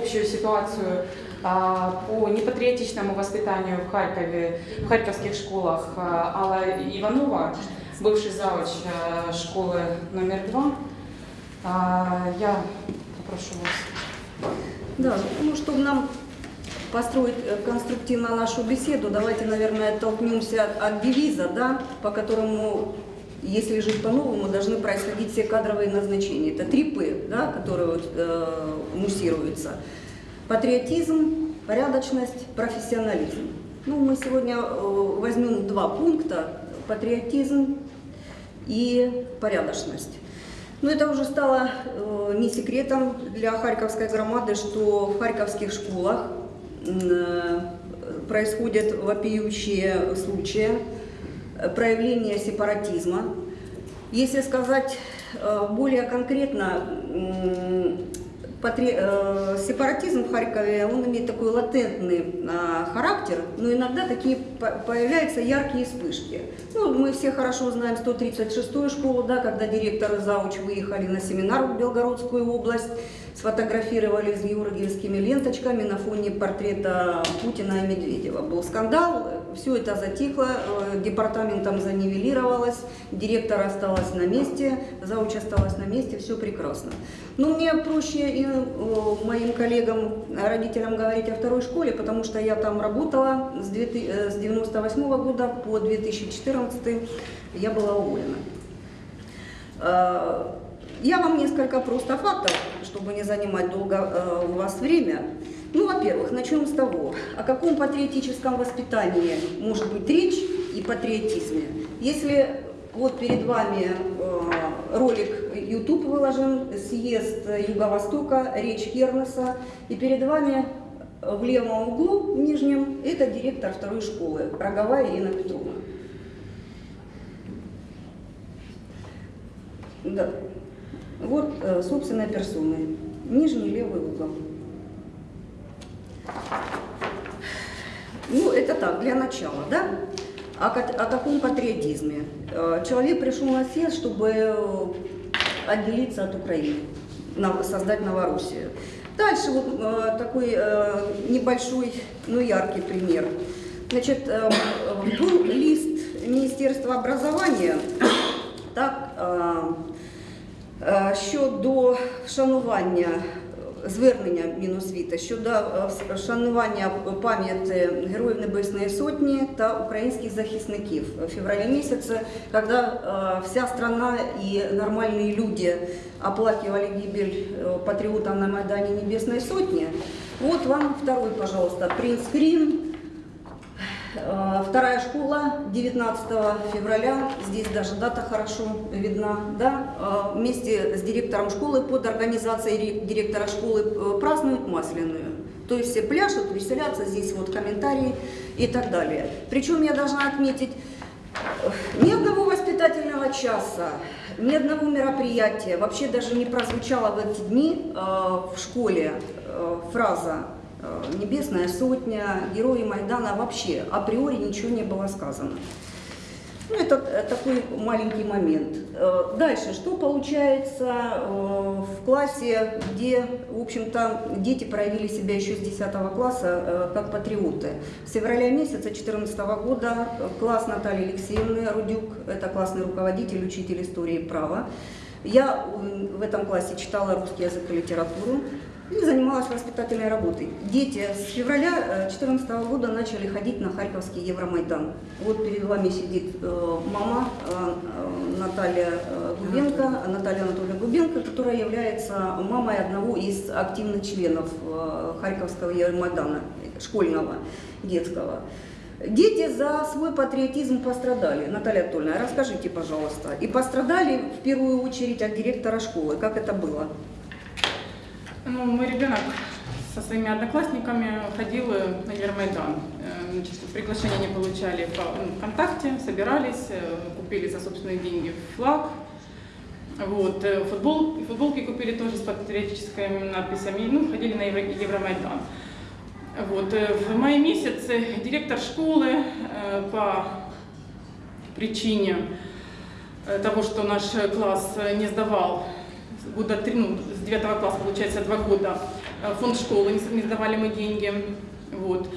общую ситуацию а, по непатриотичному воспитанию в Харькове, в харьковских школах а, Алла Иванова, бывший завуч а, школы номер два. Я попрошу вас. Да, ну, чтобы нам построить э, конструктивно нашу беседу, давайте, наверное, оттолкнемся от девиза, да, по которому, если жить по-новому, должны происходить все кадровые назначения. Это три П, да, которые вот, э, муссируются. Патриотизм, порядочность, профессионализм. Ну, мы сегодня э, возьмем два пункта – патриотизм и порядочность. Но это уже стало э, не секретом для харьковской громады, что в харьковских школах э, происходят вопиющие случаи проявления сепаратизма. Если сказать э, более конкретно, э, сепаратизм в Харькове, он имеет такой латентный а, характер, но иногда такие по- появляются яркие вспышки. Ну, мы все хорошо знаем 136-ю школу, да, когда директор и зауч выехали на семинар в Белгородскую область, сфотографировали с георгиевскими ленточками на фоне портрета Путина и Медведева. Был скандал, все это затихло, э, департаментом занивелировалось, директор осталась на месте, зауч осталась на месте, все прекрасно. Но мне проще и э, моим коллегам, родителям говорить о второй школе, потому что я там работала с 1998 года по 2014 я была уволена. Я вам несколько просто фактов, чтобы не занимать долго э, у вас время. Ну, во-первых, начнем с того, о каком патриотическом воспитании может быть речь и патриотизме. Если вот перед вами э, ролик YouTube выложен, съезд Юго-Востока, речь Кернеса, и перед вами в левом углу, в нижнем, это директор второй школы, Роговая Ирина Петровна. Да. Вот, э, собственной персоной. Нижний левый угол. Ну, это так, для начала, да? О, о каком патриотизме? Э, Человек пришел на съезд, чтобы э, отделиться от Украины, создать Новороссию. Дальше вот э, такой э, небольшой, но яркий пример. Значит, э, был лист Министерства образования, так, щодо вшанування, звернення Міносвіти щодо е, вшанування пам'яті Героїв Небесної Сотні та українських захисників в феврале месяце, когда е, вся страна и нормальные люди оплакивали гибель э, патриотов на Майдане Небесной Сотни. Вот вам второй, пожалуйста, принтскрин. Э, Вторая школа 19 февраля, здесь даже дата хорошо видна, да, Э, вместе с директором школы под организацией ре- директора школы э, празднуют Масляную. То есть все пляшут, веселятся, здесь вот комментарии и так далее. Причем я должна отметить, ни одного воспитательного часа, ни одного мероприятия вообще даже не прозвучала в эти дни в школе фраза «Небесная сотня», «Герои Майдана» вообще априори ничего не было сказано. Ну, это э, такой маленький момент. Э, Дальше, что получается э, в классе, где, в общем-то, дети проявили себя еще с 10 класса э, как патриоты. С февраля месяца 2014 года э, класс Натальи Алексеевны Рудюк, это классный руководитель, учитель истории и права. Я в этом классе читала русский язык и литературу и занималась воспитательной работой. Дети с февраля 2014 года начали ходить на Харьковский Евромайдан. Вот перед вами сидит э, мама э, э, Наталья э, Губенко, Наталья Анатольевна Губенко, которая является мамой одного из активных членов э, Харьковского Евромайдана, школьного, детского. Дети за свой патриотизм пострадали. Наталья Анатольевна, расскажите, пожалуйста. И пострадали в первую очередь от директора школы. Как это было? Ну, мой ребенок со своими одноклассниками ходил э, на Евромайдан. Э, Значит, приглашения не получали по ну, ВКонтакте, собирались, э, купили за собственные деньги флаг. Вот, футбол, футболки купили тоже с патриотическими надписями, ну, ходили на Евро- Евромайдан. Вот, в мае месяце директор школы по причине того, что наш класс не сдавал года три, ну, с 9 класса, получается, два года э, фонд школы, не сдавали мы деньги. Вот.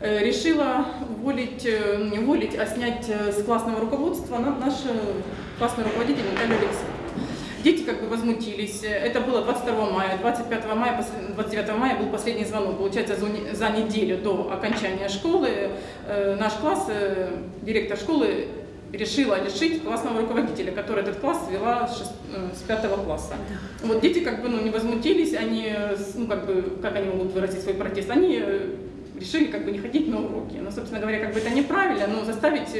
Э, Решила уволить, э, не уволить, а снять с классного руководства на- наш классный руководитель Наталья Алексеевна. Дети как бы возмутились. Это было 22 мая. 25 мая, пос- 29 мая был последний звонок. Получается, за не- за неделю до окончания школы наш класс, директор школы решила лишить классного руководителя, который этот класс вела с, э, с пятого класса. Вот дети как бы ну, не возмутились, они, э, ну как бы, как они могут выразить свой протест, они э, решили как бы не ходить на уроки. Ну, собственно говоря, как бы это неправильно, но заставить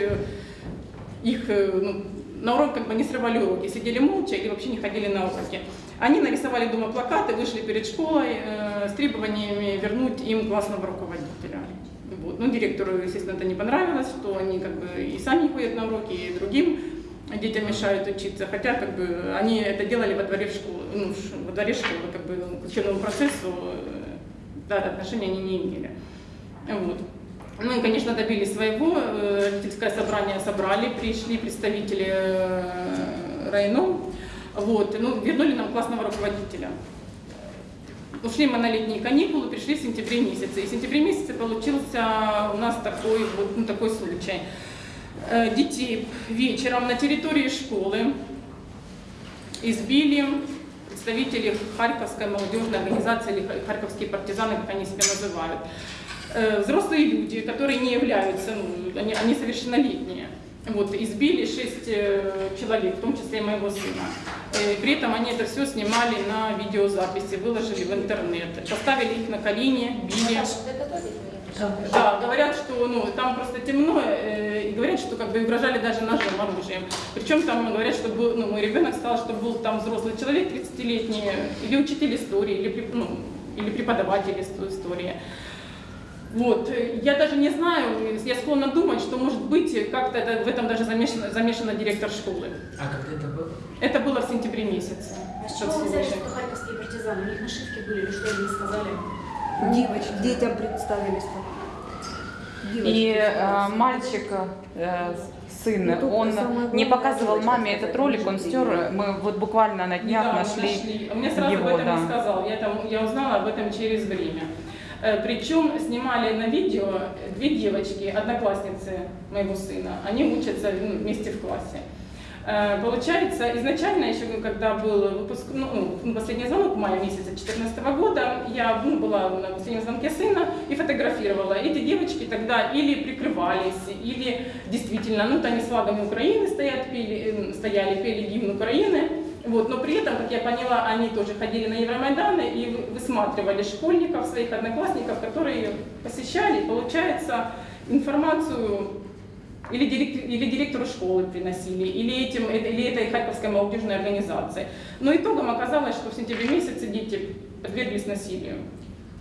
их ну, на урок как бы не срывали уроки, сидели молча или вообще не ходили на уроки. Они нарисовали дома плакаты, вышли перед школой э, с требованиями вернуть им классного руководителя. Ну, директору, естественно, это не понравилось, что они как бы и сами ходят на уроки, и другим детям мешают учиться, хотя как бы они это делали во дворе школы, ну, во дворе школы, как бы к учебному процессу э, да, отношения они не имели. Вот. Ну и, конечно, добились своего. Э, Родительское собрание собрали, пришли представители э, районов. Вот. Ну, вернули нам классного руководителя. Ушли мы на летние каникулы, пришли в сентябре месяце. И в сентябре месяце получился у нас такой, вот, ну, такой случай. Э, Детей вечером на территории школы избили представители Харьковской молодежной организации или Харьковские партизаны, как они себя называют. Э, Взрослые люди, которые не являются, ну, они, они совершеннолетние. Вот, избили шесть э, человек, в том числе и моего сына. Э, При этом они это все снимали на видеозаписи, выложили в интернет, поставили их на колени, били. Да, говорят, что ну, там просто темно, э, и говорят, что как бы угрожали даже ножом, оружием. Причем там говорят, что был, ну, мой ребенок сказал, что был там взрослый человек 30-летний, или учитель истории, или, ну, или преподаватель ис- истории. Вот. э, Я даже не знаю, я склонна думать, что может быть как-то в этом даже замешана, замешана директор школы. А когда это было? Это было в сентябре месяце. А с чего вы взяли, что харьковские партизаны? У них нашивки были или что они сказали? Девочки, детям представились там. Девочки И э, мальчик, э, сын, Ну, он не показывал маме этот ролик, он стер. Мы вот буквально на днях Недавно нашли. А Мне сразу его, об этом да. не сказал. Я, там, я узнала об этом через время. Э, Причем снимали на видео две девочки, одноклассницы моего сына. Они учатся ну, вместе в классе. Э, Получается, изначально еще когда был выпуск, ну, ну, последний звонок в мае месяца 2014 года, я ну, была на последнем звонке сына и фотографировала. Эти девочки тогда или прикрывались, или действительно, ну, вот они с флагами Украины стоят, пели, э, стояли, пели гимн Украины. Вот, но при этом, как я поняла, они тоже ходили на Евромайданы и вы- высматривали школьников, своих одноклассников, которые посещали, получается, информацию или, директ- или директору школы приносили, или, этим, или этой Харьковской молодежной организации. Но итогом оказалось, что в сентябре месяце дети подверглись насилию.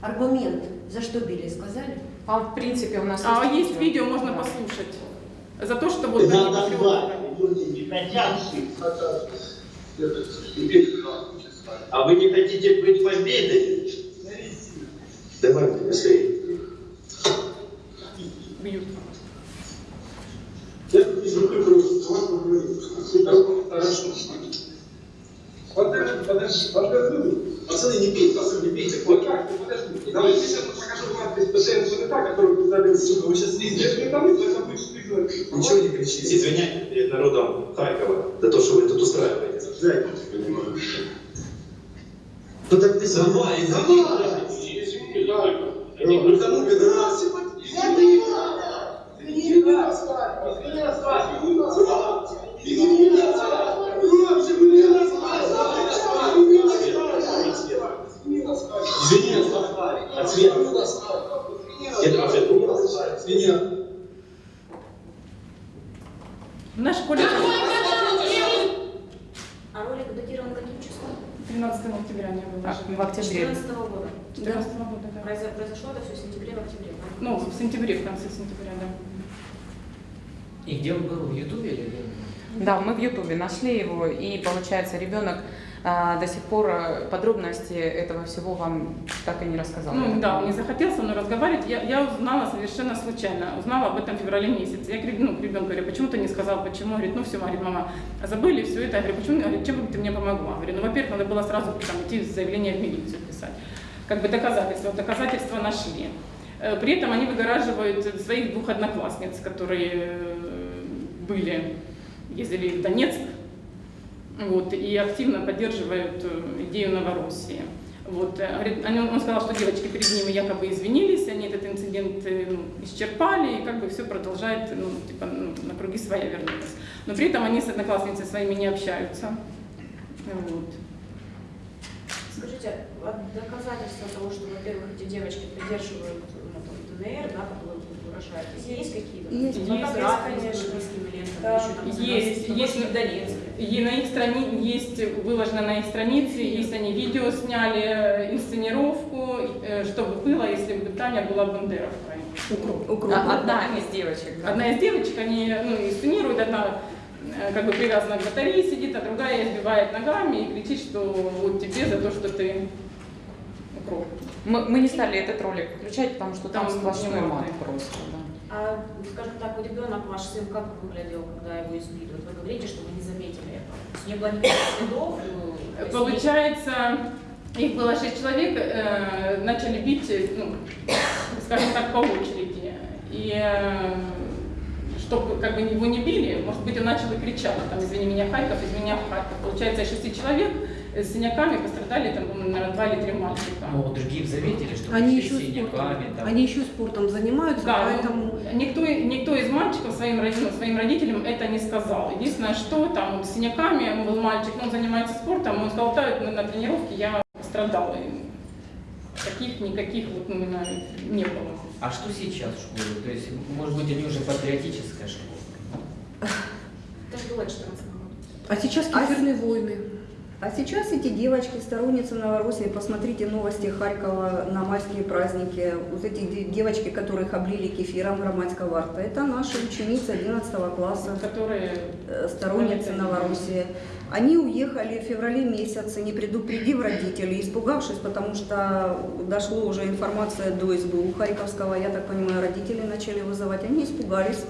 Аргумент, за что били, сказали? А в принципе у нас А есть видео, можно Да. послушать. За то, что вот они Надо патриоты. А вы не хотите быть победой? Давайте быстрее. бьют. Я вижу поговорим. Хорошо. Подожди, подожди, подожди. Пацаны, не пейте, пацаны, не пейте. Вот как подожди. Давайте я сейчас покажу вам пациент СНК, который представил сюда. Вы сейчас видите. Я же не там, только вы что Ничего не кричите. Извиняйтесь перед народом Харькова за то, что вы тут устраиваете. Дайте. Ну так ты сама, извини. Извини, давай. Ну кому пидорас? Извини нас. Извини нас. Извини нас. Извини нас. Извини нас. Извини нас. Извини нас. Извини нас. Ответ. Я тоже Извини. В нашей школе А ролик датирован каким числом? 13 октября не было. А, в октябре. 14 года. 14 года, да. Произо- Произошло это все в сентябре, в октябре. Ну, в сентябре, в конце сентября, да. И где он был? В Ютубе или где? Да, мы в Ютубе нашли его, и получается, ребенок а, до сих пор а, подробности этого всего вам так и не рассказал. Ну да, он не захотел со мной разговаривать. Я, я узнала совершенно случайно. Узнала об этом в феврале месяце. Я к ну, к ребенку говорю, почему ты не сказал, почему? Говорит, ну все, говорит, мама, забыли все это. Я говорю, почему? Говорит, чем бы ты мне помогла? Говорю, ну, во-первых, надо было сразу там, идти заявление в милицию писать. как бы доказательства. Доказательства нашли. Э, При этом они выгораживают своих двух одноклассниц, которые э, были, ездили в Донецк, вот, и активно поддерживают э, идею Новороссии. Вот, э, он сказал, что девочки перед ними якобы извинились, они этот инцидент э, ну, исчерпали, и как бы все продолжает, ну, типа, ну, на круги своя вернулась. Но при этом они с одноклассницами своими не общаются. Вот. Скажите, а доказательства того, что, во-первых, эти девочки придерживают ну, там, ДНР, да, выражаетесь, есть какие-то? Есть. Фотографии Есть, с конечно. Да, есть, ну, есть. И на их странице есть выложено на их странице, есть они видео сняли, э, инсценировку, э, что бы было, если бы Таня была Бандеровкой. Укроп. А- Одна из девочек. да. Одна из девочек, они ну, инсценируют, одна э, как бы привязана к батарее сидит, а другая избивает ногами и кричит, что вот тебе за то, что ты укроп. Мы, мы не стали этот ролик включать, потому что там Там сплошной мат просто. Да. А, скажем так, вот ребенок ваш сын как выглядел, когда его избили? Вот вы говорите, что вы не заметили этого. То есть не было никаких следов? э, есть Получается, их было шесть человек, э, начали бить, э, ну, скажем так, по очереди. И чтобы как бы его не били, может быть, он начал и кричать, там, извини меня, Харьков, извини меня, Харьков. Получается, шести человек э, с синяками пострадали, там, по-моему, наверное, два или три мальчика. Ну, другие заметили, что Они еще с синяками, спортом, там. они еще спортом занимаются, Да, поэтому ну, никто, никто из мальчиков своим, родителям, своим родителям это не сказал. Единственное, что там с синяками был мальчик, ну, он занимается спортом, он сказал, на, на тренировке я пострадал. И таких никаких вот ну, именно не было. А что сейчас в школе? То есть, может быть, они уже патриотическая школа? Это было 14 году. а сейчас А кефирные войны. А сейчас эти девочки, сторонницы Новороссии, посмотрите новости Харькова на майские праздники. Вот эти де- девочки, которых облили кефиром громадского арта, это наши ученицы 11 класса, Которые э, сторонницы Новороссии. Они уехали в феврале месяце, не предупредив родителей, испугавшись, потому что дошло уже информация до СБУ Харьковского, я так понимаю, родители начали вызывать, они испугались.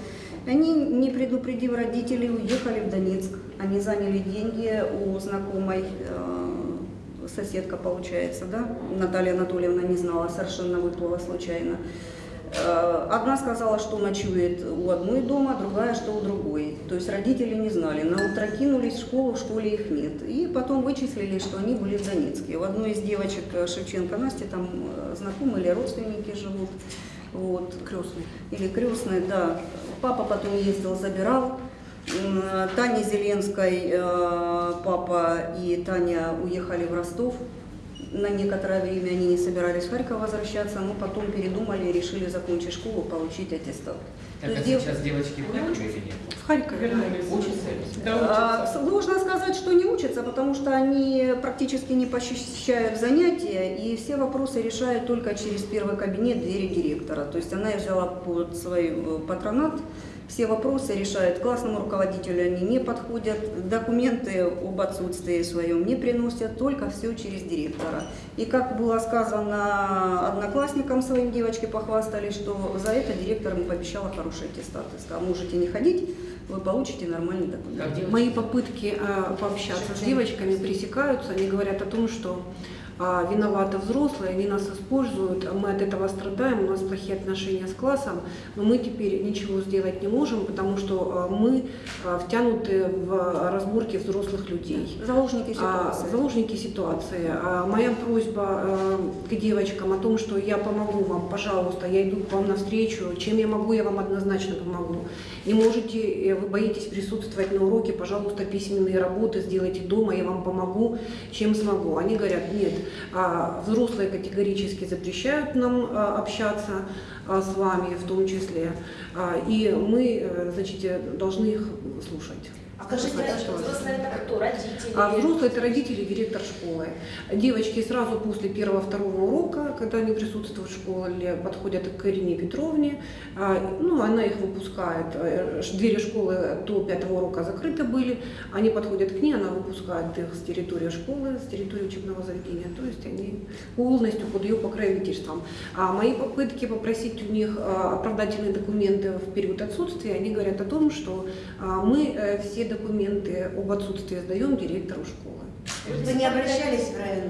Они, не предупредив родителей, уехали в Донецк. Они заняли деньги у знакомой, э, соседка получается, да? Наталья Анатольевна не знала, совершенно выплыла случайно. Э, Одна сказала, что ночует у одной дома, другая, что у другой. То есть родители не знали. На утро кинулись в школу, в школе их нет. И потом вычислили, что они были в Донецке. У одной из девочек э, Шевченко Насти там знакомые или родственники живут. Вот. Крестный. Или крестные, да. Папа потом ездил, забирал. М, Тане Зеленской э, папа и Таня уехали в Ростов. На некоторое время они не собирались в Харьков возвращаться, но потом передумали и решили закончить школу, получить аттестат. Так, а сейчас девочки в Харькове или нет? В Харькове. вернулись. Учатся? Да, А, учатся. Сложно сказать, что не учатся, потому что они практически не посещают занятия, и все вопросы решают только через первый кабинет двери директора. То есть она их взяла под свой э, патронат, все вопросы решают. Классному руководителю они не подходят, документы об отсутствии своем не приносят, только все через директора. И как было сказано одноклассникам своим, девочки похвастались, что за это директор им пообещала хороший аттестат. И сказала, можете не ходить, вы получите нормальный документ. Мои попытки э, пообщаться с девочками пресекаются. Они говорят о том, что виноваты взрослые, они нас используют, а мы от этого страдаем, у нас плохие отношения с классом, но мы теперь ничего сделать не можем, потому что а, мы а, втянуты в разборки взрослых людей. Заложники А, ситуации. заложники ситуации. А, Моя просьба к девочкам о том, что я помогу вам, пожалуйста, я иду к вам навстречу. Чем я могу, я вам однозначно помогу. Не можете, э, вы боитесь присутствовать на уроке, пожалуйста, письменные работы сделайте дома, я вам помогу, чем смогу. Они говорят, нет, а, взрослые категорически запрещают нам а, общаться а, с вами в том числе, и мы, э, значит, э, должны их слушать. А скажите, Что взрослые это кто? Родители? а взрослые это родители, директор школы. Девочки сразу после первого-второго урока, когда они присутствуют в школе, подходят к Ирине Петровне. А, Ну, она их выпускает. Э, Двери школы до пятого урока закрыты были. Они подходят к ней, она выпускает их с территории школы, с территории учебного заведения. То есть они полностью под ее покровительством. А мои попытки попросить у них а, оправдательные документы в период отсутствия, они говорят о том, что а, мы э, все документы об отсутствии сдаем директору школы. Вы не обращались в район?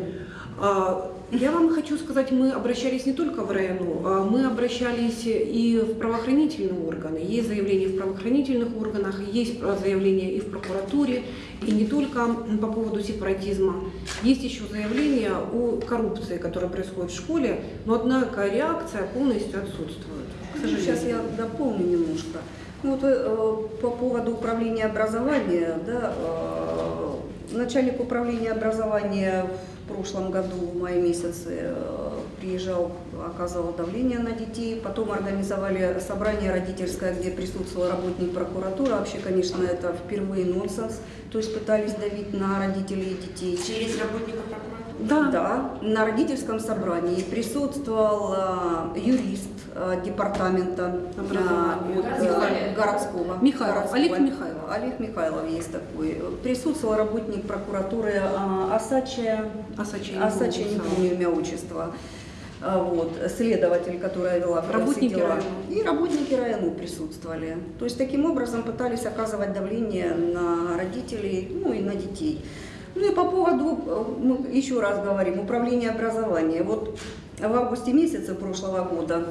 А, Я вам хочу сказать, мы обращались не только в РайоНУ, а мы обращались и в правоохранительные органы. Есть заявления в правоохранительных органах, есть заявления и в прокуратуре, и не только по поводу сепаратизма. Есть еще заявления о коррупции, которая происходит в школе, но однако реакция полностью отсутствует. Сейчас я дополню немножко. Ну, вот, э, по поводу управления образования, да, э, начальник управления образования в прошлом году, в мае месяце, э, приезжал, оказывал давление на детей, потом организовали собрание родительское, где присутствовал работник прокуратуры. Вообще, конечно, это впервые нонсенс, то есть пытались давить на родителей и детей. Через работников прокуратуры? Да. Да, на родительском собрании присутствовал юрист департамента э, Образования. вот, э, Городского. Михайлов, городского. Олег Михайлов. Олег Михайлов есть такой. Присутствовал работник прокуратуры э, Асачия, Асача, я не Асачия, не помню, имя отчества. Вот, следователь, которая вела Работники дела. И работники района присутствовали. То есть таким образом пытались оказывать давление на родителей, ну и на детей. Ну и по поводу, э, мы еще раз говорим, управления образования. Вот в августе месяце прошлого года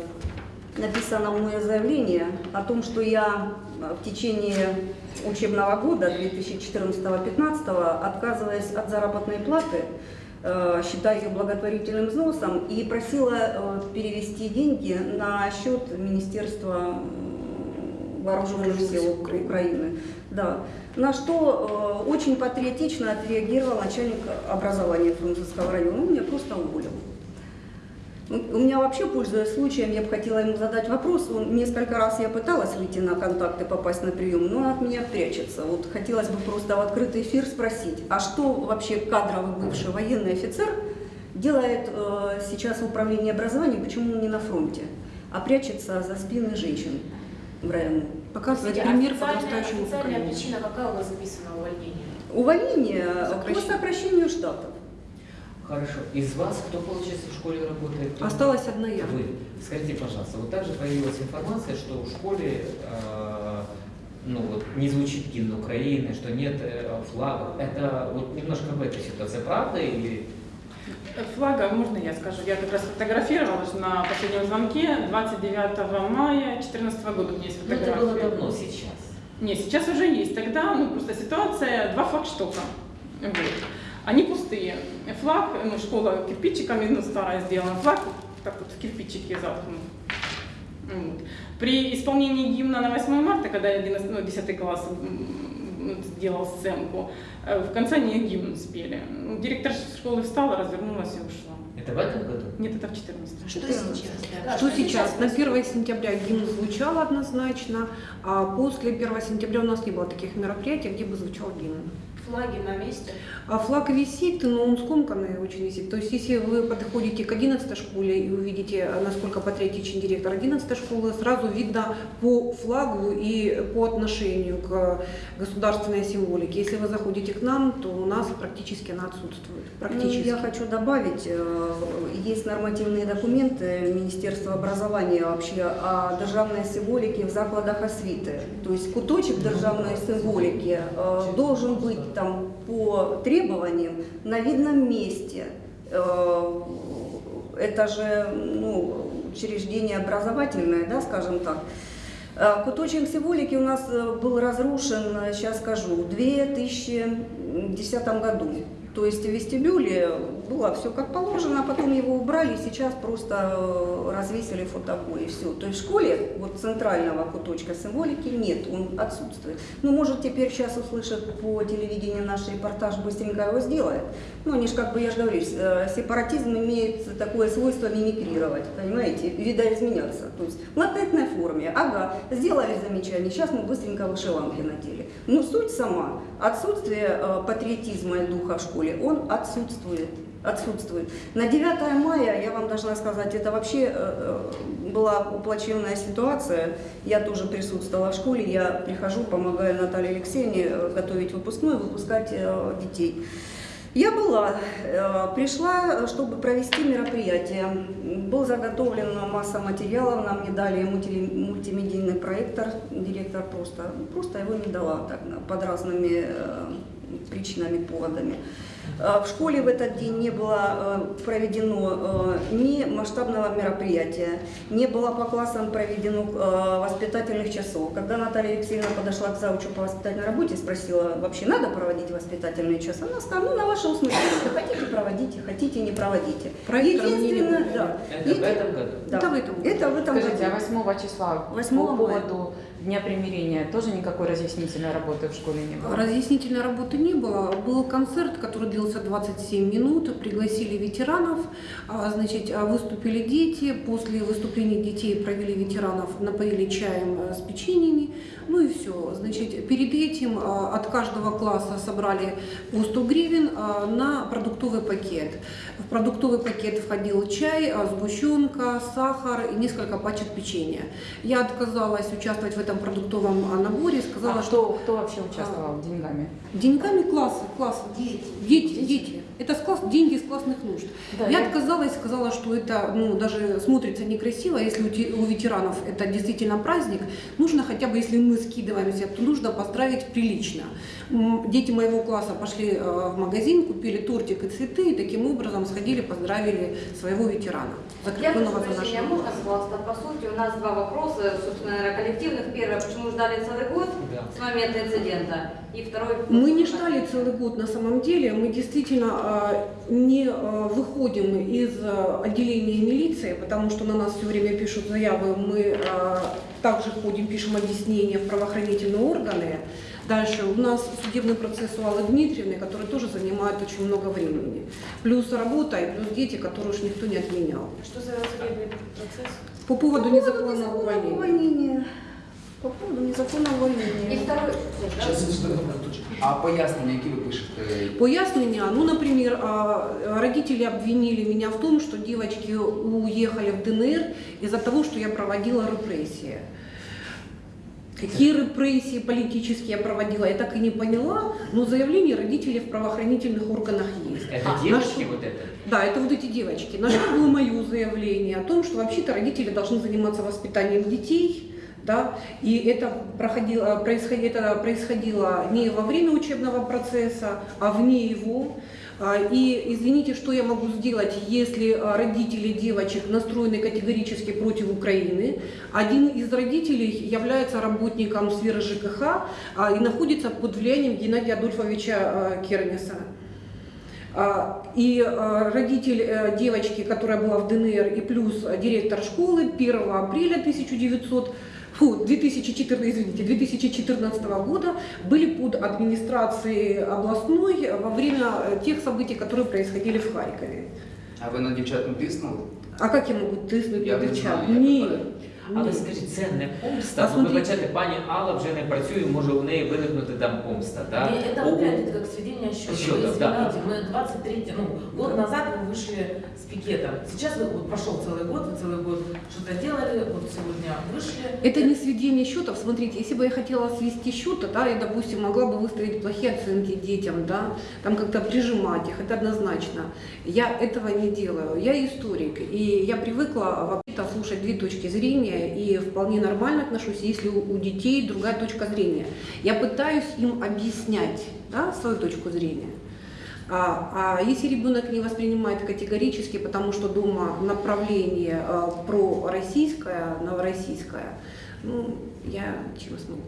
написано мое заявление о том, что я э, в течение учебного года 2014-2015 отказываясь от заработной платы, э, считаю ее благотворительным взносом и просила э, перевести деньги на счет Министерства вооруженных сил Украины. Украины. Да. На что э, очень патриотично отреагировал начальник образования Фрунзенского района. Он меня просто уволил. У меня вообще, пользуясь случаем, я бы хотела ему задать вопрос. Он, несколько раз я пыталась выйти на контакты, попасть на прием, но он от меня прячется. Вот хотелось бы просто в открытый эфир спросить, а что вообще кадровый бывший военный офицер делает э, сейчас в управлении образованием, почему он не на фронте, а прячется за спины женщин в районе? Показывает Кстати, пример подрастающему поколению. причина какая у вас записана увольнение? Увольнение по Сокращение. сокращению штатов. Хорошо. Из вас кто, получается, в школе работает? Кто? Осталась одна я. Вы. Скажите, пожалуйста, вот также появилась информация, что в школе э, ну, вот, не звучит гимн Украины, что нет э, флага. Это вот немножко в этой ситуации правда или Флага, можно я скажу? Я как раз фотографировалась на последнем звонке 29 мая 2014 года. У меня есть ну, это фотография. было давно сейчас? Нет, сейчас уже есть. Тогда, ну, просто ситуация, два флагштока. Вот. Они пустые. Флаг, ну, школа кирпичиками, ну, старая сделана. Флаг так вот в кирпичике заткнут. Вот. При исполнении гимна на 8 марта, когда я 11, ну, 10 класс м, сделал сценку, э, в конце они гимн спели. Ну, Директор школы встала, развернулась и ушла. Это в этом году? Нет, это в 14 Что сейчас? Да, Что сейчас? На происходит? 1 сентября гимн звучал однозначно, а после 1 сентября у нас не было таких мероприятий, где бы звучал гимн. Флаги на месте. А флаг висит, но он скомканный очень висит. То есть, если вы подходите к 11 школе и увидите, насколько патриотичен директор 11 школы, сразу видно по флагу и по отношению к государственной символике. Если вы заходите к нам, то у нас практически она отсутствует. Ну, Практически. я хочу добавить, э, есть нормативные документы Министерства образования вообще о державной символике в закладах освіти. То есть куточек державной символики э, должен быть там по требованиям на видном месте. Э, Это же ну, учреждение образовательное, да, скажем так. Э, Куточек символики у нас э, был разрушен, сейчас скажу, в 2010 году. То есть в вестибюле было все как положено, а потом его убрали, и сейчас просто э, развесили фотообои, все. То есть в школе вот центрального куточка символики нет, он отсутствует. Ну, может, теперь сейчас услышат по телевидению наш репортаж, быстренько его сделает. Ну, они же, как бы, я же говорю, э, сепаратизм имеет такое свойство мимикрировать, понимаете, видоизменяться. То есть в латентной форме, ага, сделали замечание, сейчас мы быстренько вышиванки надели. Но суть сама, отсутствие э, патриотизма и духа в школе, он отсутствует. Отсутствует. На 9 мая, я вам должна сказать, это вообще э, э, была плачевная ситуация. Я тоже присутствовала в школе, я прихожу, помогаю Наталье Алексеевне э, готовить выпускной, выпускать детей. Я была, пришла, чтобы провести мероприятие. Был заготовлен масса материалов, нам не дали мульти- мультимедийный проектор, директор просто, просто его не дала так, под разными причинами, поводами. Э, В школе в этот день не было э, проведено э, ни масштабного мероприятия, не было по классам проведено воспитательных часов. Когда Наталья Алексеевна подошла к заучу по воспитательной работе и спросила, вообще надо проводить воспитательные часы, она сказала, ну, на ваше усмотрение, хотите проводите, хотите не проводите. Не Единственное, да, Это в этом году? да, Это в этом году. это в этом Скажите, году. а 8 числа 8 по мая. Дня примирения тоже никакой разъяснительной работы в школе не было? Разъяснительной работы не было. Был концерт, который длился 27 минут. Пригласили ветеранов. А, Значит, а, выступили дети. После выступления детей провели ветеранов, напоили чаем э, с печеньями. Ну и все. Значит, перед этим а, от каждого класса собрали по 100 гривен а, на продуктовый пакет. В продуктовый пакет входил чай, а, сгущенка, сахар и несколько пачек печенья. Я отказалась участвовать в этом продуктовом наборе, сказала, А что кто, кто вообще участвовал деньгами? Деньгами класса, класса. Дети. Дети, дети. Это с класс, деньги из классных нужд. Да, я я- отказалась, сказала, что это ну, даже смотрится некрасиво. Если у ветеранов это действительно праздник, нужно хотя бы, если мы скидываемся, то нужно поздравить прилично. Дети моего класса пошли э, в магазин, купили тортик и цветы, и таким образом сходили, поздравили своего ветерана, Я закрепленного прошу за прощения, нашим можно, пожалуйста, по сути, у нас два вопроса, собственно, наверное, коллективных. Первое, почему ждали целый год Да. с момента инцидента? И второй... Мы не ждали целый год на самом деле. Мы действительно а, не а, выходим из а, отделения милиции, потому что на нас все время пишут заявы. Мы также ходим, пишем объяснения в правоохранительные органы. Дальше у нас судебный процесс у Аллы Дмитриевны, который тоже занимает очень много времени. Плюс работа и плюс дети, которые уж никто не отменял. Что за судебный процесс? По поводу По поводу незаконного незаконного увольнения. увольнения. По поводу незаконного И увольнения. второй... Сейчас, а пояснення, які ви пишете? Пояснения, ну, например, а, родители обвинили меня в том, что девочки уехали в ДНР из-за того, что я проводила репрессии. Какие репрессии политические я проводила, я так и не поняла, но заявление родителей в правоохранительных органах есть. Это А, девочки наш- вот это? Да, это вот эти девочки. На что было мое заявление о том, что вообще-то родители должны заниматься воспитанием детей, да, и это проходило, происходило, это происходило не во время учебного процесса, а вне его. А, И извините, что я могу сделать, если а, родители девочек настроены категорически против Украины. Один из родителей является работником сферы ЖКХ а, и находится под влиянием Геннадия Адольфовича Кернеса. А, И а, родитель э, девочки, которая была в ДНР, и плюс э, директор школы 1 апреля 1900 фу, 2014, извините, 2014 года были под администрацией областной во время э, тех событий, которые происходили в Харькове. А ви на дівчат не тиснули? А как я могу тиснуть Я на не дівчат? знаю, я Ні. питаю. Але ні. скажіть, це не помста? А Ну, смотрите. Вибачайте, пані Алла вже не працює, може у неї виникнути там помста, так? И это выглядит как сведение счета. Счетов, Вы да. извините, мы 23, ну, год назад мы вышли с пикетом. Сейчас вы, вот прошел целый год, вы целый год что-то делали, вот сегодня вышли. Это не сведение счетов. Смотрите, если бы я хотела свести счеты, да, я, допустим, могла бы выставить плохие оценки детям, да, там как-то прижимать их, это однозначно. Я этого не делаю. Я историк, и я привыкла вообще-то слушать две точки зрения, и вполне нормально отношусь, если у у детей другая точка зрения. Я пытаюсь им объяснять да, свою точку зрения. А, а если ребенок не воспринимает категорически, потому что дома направление э, пророссийское, новороссийское, ну, я чем смогу?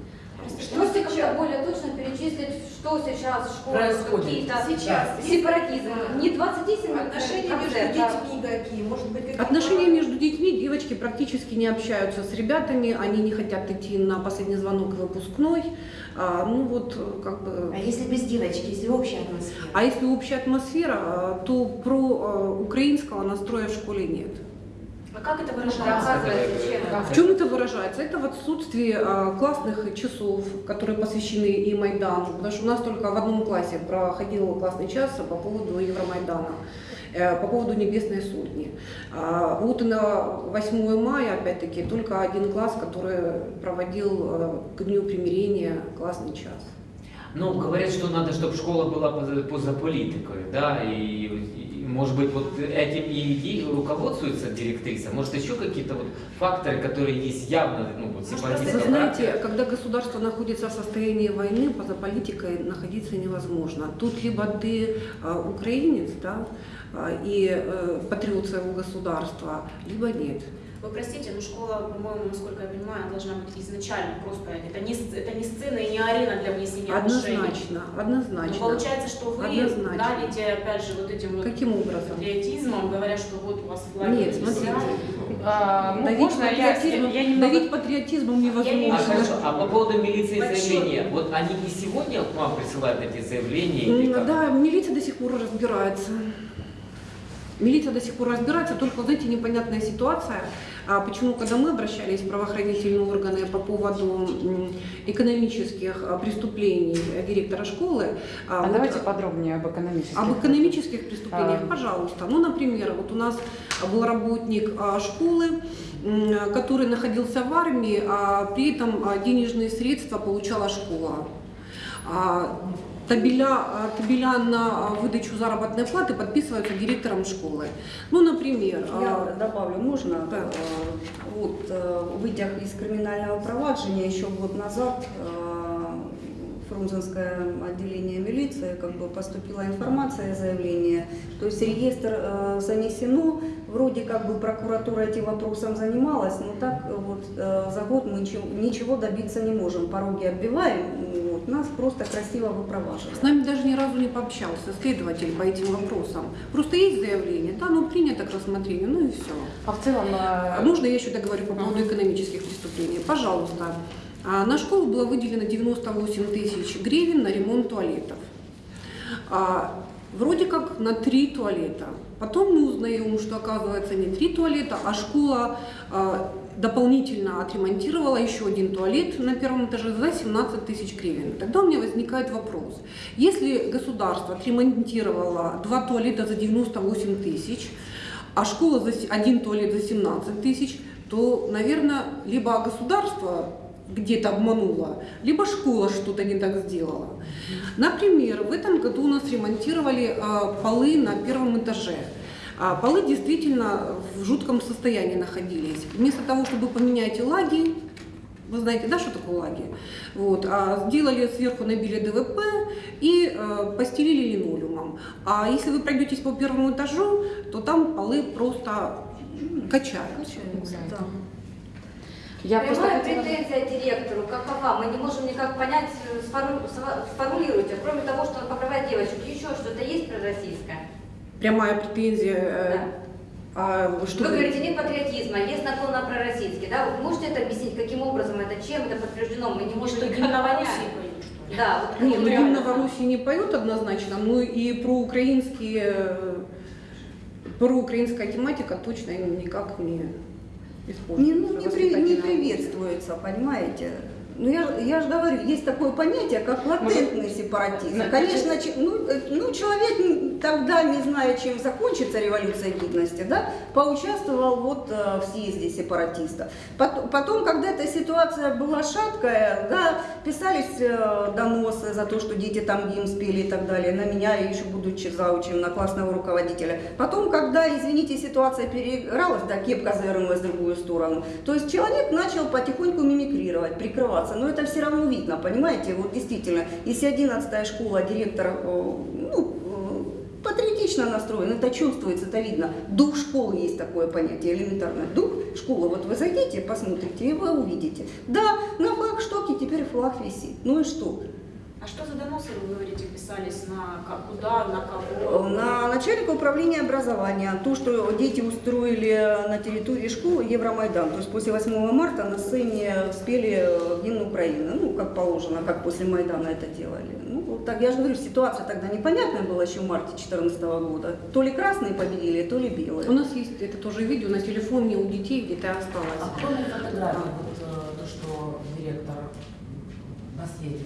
Можете как-то более точно перечислить, что сейчас в школе, какие-то Сейчас. сепаратизм? Не 27 Отношения между детьми какие? Может быть, какие-то... Отношения между детьми, девочки практически не общаются с ребятами, они не хотят идти на последний звонок выпускной, А, ну вот как бы... А если без девочки, если общая атмосфера? А если общая атмосфера, э, то про э, украинского настроя в школе нет. А как это Да, выражается? оказывается, чем? В чем это выражается? Это в отсутствии э, классных часов, которые посвящены и Майдану, потому что у нас только в одном классе проходил классный час по поводу Евромайдана, э, по поводу Небесной Сотни. А Вот и на 8 мая, опять-таки, только один класс, который проводил э, к Дню примирения классный час. Ну, говорят, что надо, чтобы школа была поза, поза политикой, да, и, и Может быть, вот этим и, и руководствуется директриса? Может, еще какие-то вот факторы, которые есть явно, ну, вот, Вы сепаратистского знаете, характера? когда государство находится в состоянии войны, поза политикой находиться невозможно. Тут либо ты а, украинец, да, а, и э, патриот своего государства, либо нет. Вы простите, но школа, по-моему, насколько я понимаю, должна быть изначально просто. Это не, это не сцена и не арена для выяснения отношений. Однозначно, однозначно. Но получается, что вы Однозначно. давите, опять же, вот этим вот Каким образом? патриотизмом, говоря, что вот у вас флаги Нет, смотрите. А, ну, давить, можно я, патриотизмом, я немного... давить патриотизмом невозможно. А хорошо, а по поводу милиции Большой. заявления, вот они и сегодня к вам присылают эти заявления? или М, как? Да, милиция до сих пор разбирается. Милиция до сих пор разбирается, только, знаете, непонятная ситуация. А почему, когда мы обращались в правоохранительные органы по поводу экономических а, преступлений директора школы, А вот, давайте подробнее об экономических. об экономических преступлениях, А. пожалуйста. Ну, например, вот у нас был работник а, школы, который находился в армии, а при этом а, денежные средства получала школа. Табеля, а, табеля на а, выдачу заработной платы подписываются директором школы. Ну, например, Я а, добавлю, можно? Да. Э, Вот, э, вытяг из криминального проваджения еще год назад э, Фрунзенское отделение милиции как бы поступила информация, заявление. То есть реестр э, занесено, вроде как бы прокуратура этим вопросом занималась, но так э, вот э, за год мы ничего, ничего добиться не можем. Пороги оббиваем, вот, нас просто красиво выпроваживают. с нами даже ни разу не пообщался следователь по этим вопросам. Просто есть заявление, да, ну принято к рассмотрению, ну и все. А в целом... А э, Можно я еще договорю по поводу экономических преступлений? Пожалуйста. А, На школу было выделено 98 тысяч гривен на ремонт туалетов. А, Вроде как на три туалета. Потом мы узнаем, что оказывается не три туалета, а школа а, дополнительно отремонтировала еще один туалет на первом этаже за 17 тысяч гривен. Тогда у меня возникает вопрос. Если государство отремонтировало два туалета за 98 тысяч, а школа за один туалет за 17 тысяч, то, наверное, либо государство где-то обмануло, либо школа что-то не так сделала. Например, в этом году у нас ремонтировали э, полы на первом этаже. А полы действительно в жутком состоянии находились. Вместо того, чтобы поменять лаги, вы знаете, да, что такое лаги? Вот, а сделали сверху, набили ДВП и э, постелили линолеумом. А если вы пройдетесь по первому этажу, то там полы просто качаются. Да. Я просто Прямая хотела- претензия директору, какова? Мы не можем никак понять, э, сформу- сформулируйте. Кроме того, что он покрывает девочек, еще что-то есть пророссийское? Прямая претензия. э, а что Вы говорите, нет патриотизма, есть наклон на пророссийский. Да? Вы можете это объяснить, каким образом это, чем это подтверждено? Мы не можем Что никак понять. Да, вот Нет, ну гимн Новороссии не поют однозначно, но и проукраинские, э, проукраинская тематика точно никак не Не, используется. ну, не, при- не приветствуется, понимаете? Ну, я, я же говорю, есть такое понятие, как латентный сепаратизм. Значит, Конечно, че- ну, э, ну, человек тогда, не зная, чем закончится революция гидности, да, поучаствовал вот э, в съезде сепаратистов. Пот- Потом, когда эта ситуация была шаткая, да, писались э, доносы за то, что дети там гимн спели и так далее, на меня, еще будучи заучим, на классного руководителя. Потом, когда, извините, ситуация переигралась, да, кепка завернулась в другую сторону, то есть человек начал потихоньку мимикрировать, прикрываться. Но это все равно видно, понимаете, вот действительно, если 11 школа, директор, э, ну, э, патриотично настроен, это чувствуется, это видно. Дух школы есть такое понятие, элементарное. Дух школы, вот вы зайдите, посмотрите, и вы увидите. Да, на флагштоке теперь флаг висит. Ну и что? А что за доносы, вы говорите, писались на как, куда, на кого? На начальника управления образования. То, что дети устроили на территории школы Евромайдан. То есть после 8 марта на сцене спели гимн Украины. Ну, как положено, как после Майдана это делали. Ну, вот так, я же говорю, ситуация тогда непонятная была еще в марте 2014 года. То ли красные победили, то ли белые. У нас есть это тоже видео на телефоне у детей где-то А осталось. кроме фотографий, вот э, то, что директор наследие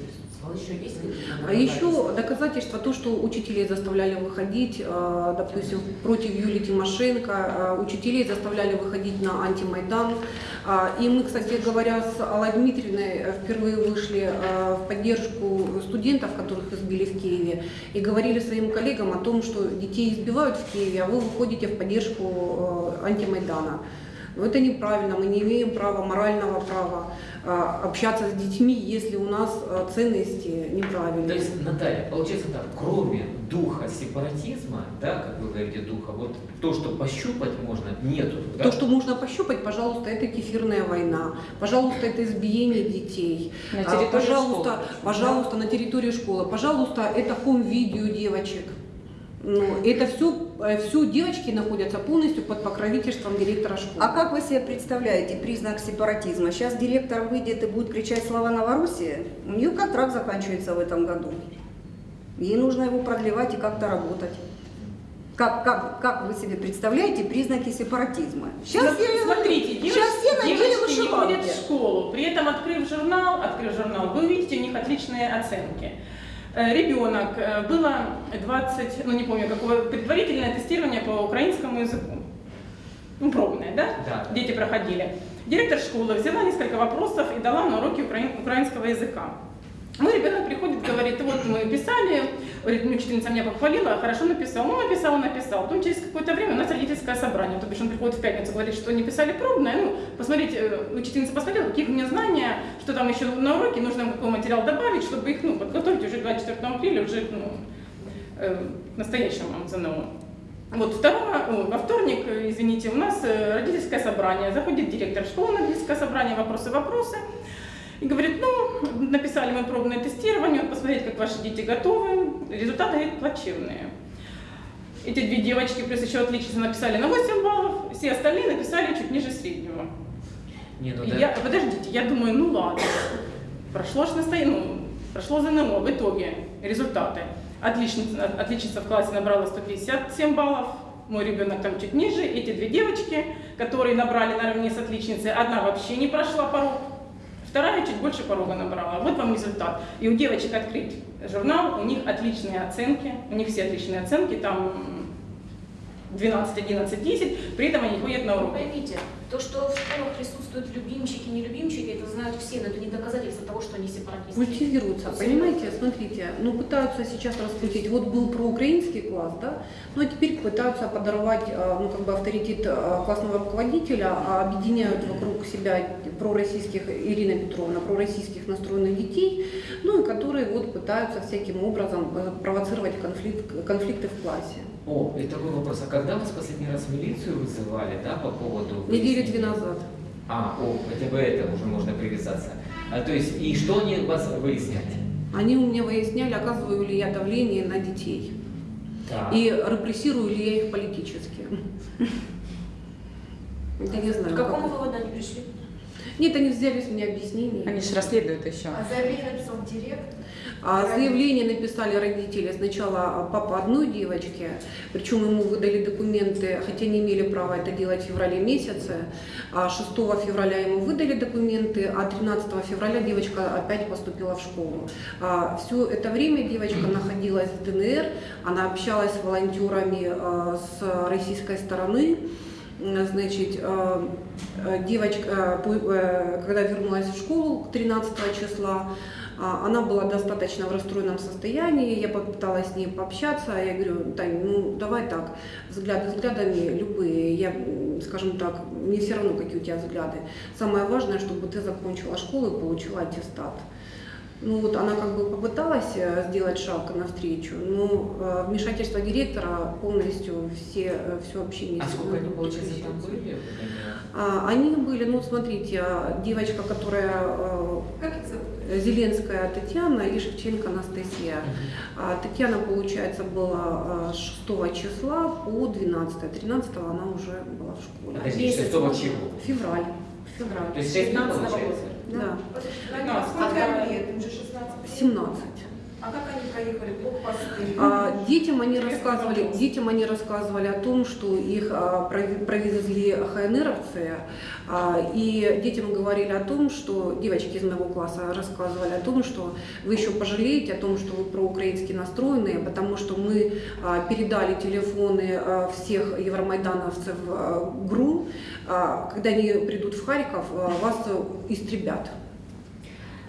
присутствовало. Еще есть какие-то А еще доказательства? доказательства то, что учителей заставляли выходить, э, допустим, против Юлии Тимошенко, э, учителей заставляли выходить на антимайдан. А, И мы, кстати говоря, с Аллой Дмитриевной э, впервые вышли э, в поддержку студентов, которых избили в Киеве, и говорили своим коллегам о том, что детей избивают в Киеве, а вы выходите в поддержку э, антимайдана. Но это неправильно, мы не имеем права, морального права э, общаться с детьми, если у нас э, ценности неправильные. То есть, Наталья, получается так, кроме духа сепаратизма, да, как вы говорите, духа, вот то, что пощупать можно, нету. да? То, что можно пощупать, пожалуйста, это кефирная война, пожалуйста, это избиение детей, На А, территории пожалуйста, школы. пожалуйста, на территории школы, пожалуйста, это хом-видео девочек. Ну, это все, все девочки находятся полностью под покровительством директора школы. А как вы себе представляете признак сепаратизма? Сейчас директор выйдет и будет кричать «Слава Новороссии»? У нее контракт заканчивается в этом году. Ей нужно его продлевать и как-то работать. Как, как, как вы себе представляете признаки сепаратизма? Сейчас См- Смотрите, девочки, сейчас все девочки не ходят в школу, при этом открыв журнал, открыв журнал, вы увидите у них отличные оценки. Э, Ребенок, э, было 20, ну не помню какое, предварительное тестирование по украинскому языку. Ну, пробное, да? Да. Дети проходили. Директор школы взяла несколько вопросов и дала на уроки украин- украинского языка. Мой ребенок приходит, говорит, вот мы писали, говорит, ну, учительница меня похвалила, хорошо написал. Ну, написал, написал. Потом через какое-то время у нас родительское собрание. То бишь он приходит в пятницу, говорит, что не писали пробное. Ну, посмотрите, э, учительница посмотрела, какие у меня знания, что там еще на уроке, нужно какой материал добавить, чтобы их, ну, подготовить уже к 24 апреля, уже, ну, э, настоящему ЗНО. Вот второго, во вторник, э, извините, у нас э, родительское собрание. Заходит директор школы на родительское собрание, вопросы-вопросы. И говорит, ну, написали мы пробное тестирование, вот посмотреть, как ваши дети готовы. Результаты, говорит, плачевные. Эти две девочки, плюс еще отличницы, написали на 8 баллов, все остальные написали чуть ниже среднего. Не, ну да. я, подождите, я думаю, ну ладно, прошло ж настояние, ну, прошло ЗНО, в итоге результаты. Отличница, отличница в классе набрала 157 баллов, мой ребенок там чуть ниже, эти две девочки, которые набрали наравне с отличницей, одна вообще не прошла порог, вторая чуть больше порога набрала. Вот вам результат. И у девочек открыть журнал, у них отличные оценки, у них все отличные оценки, там 12, 11, 10, при этом они ходят на уроки. поймите, то, что в школах присутствуют любимчики, не любимчики, это знают все, но это не доказательство того, что они сепаратисты. Культивируются, понимаете, смотрите, ну пытаются сейчас раскрутить, вот был проукраинский класс, да, ну а теперь пытаются подорвать, э, ну как бы авторитет э, классного руководителя, а объединяют вокруг себя пророссийских, Ирина Петровна, пророссийских настроенных детей, ну и которые вот пытаются всяким образом э, провоцировать конфликт, конфликты в классе. О, и такой вопрос. А когда вас последний раз в милицию вызывали, да, по поводу... Недели две назад. А, о, хотя бы это уже можно привязаться. А, то есть, и что они у вас выясняли? Они у меня выясняли, оказываю ли я давление на детей. Так. И репрессирую ли я их политически. Я не знаю. К какому как- выводу они пришли? Нет, они взяли с меня объяснение. Они же расследуют еще. А заявление написал директор? А заявление написали родители сначала папа одной девочки, причем ему выдали документы, хотя не имели права это делать в феврале месяце. А 6 февраля ему выдали документы, а 13 февраля девочка опять поступила в школу. все это время девочка находилась в ДНР, она общалась с волонтерами а, с российской стороны. Значит, э, девочка, э, э, когда вернулась в школу 13 числа, а, она была достаточно в расстроенном состоянии, я попыталась с ней пообщаться, я говорю, Тань, ну давай так, взгляды взглядами любые, я, скажем так, мне все равно, какие у тебя взгляды. Самое важное, чтобы ты закончила школу и получила аттестат. Ну вот она как бы попыталась э, сделать шаг навстречу, но э, вмешательство директора полностью все, э, все общение. А сколько они, получается, там были? А, Они были, ну смотрите, а, девочка, которая Как их зовут? Зеленская Татьяна и Шевченко Анастасия. А Татьяна, получается, была э, с 6 числа по 12. 13 она уже была в школе. Подожди, 6 чего? Февраль. Февраль. То есть 6 дней 15 получается? Да. Подожди, Ну, а сколько лет? Им же 16 лет. 17. А как они проехали? Блокпосты? А, Детям они рассказывали, детям они рассказывали о том, что их а, провезли ХНРовцы, а, и детям говорили о том, что девочки из моего класса рассказывали о том, что вы еще пожалеете о том, что вы проукраински настроенные, потому что мы а, передали телефоны а, всех евромайдановцев а, ГРУ, А, когда они придут в Харьков, а, вас э,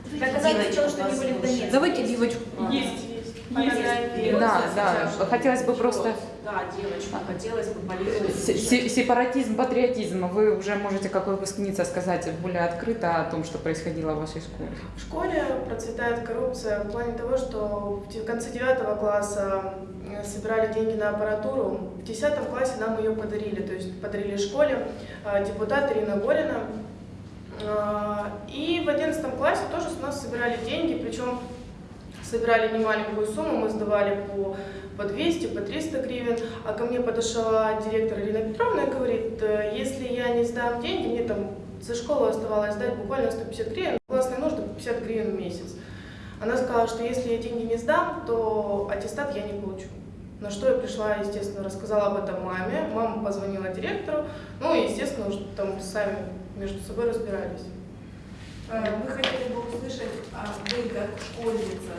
истребят. Доказательства, что они были в Донецке. Давайте девочку. Есть, есть. Фотографии. Да, да. Хотелось бы просто Да, девочку. Хотелось бы се- сепаратизм, патриотизм. Вы уже можете, как выпускница, сказать более открыто о том, что происходило в вашей школе. В школе процветает коррупция в плане того, что в конце девятого класса э, собирали деньги на аппаратуру. В десятом классе нам ее подарили, то есть подарили школе э, депутат Ирина Горина. Э, И в одиннадцатом классе тоже с нас собирали деньги, причем собирали немаленькую сумму, мы сдавали по, по 200, по 300 гривен, а ко мне подошла директор Ирина Петровна и говорит, «Э, если я не сдам деньги, мне там за школу оставалось сдать буквально 150 гривен, классные нужды 50 гривен в месяц. Она сказала, что если я деньги не сдам, то аттестат я не получу. На что я пришла, естественно, рассказала об этом маме. Мама позвонила директору. Ну и, естественно, уже там сами между собой разбирались. Э, Мы хотели бы услышать, а вы как школьница,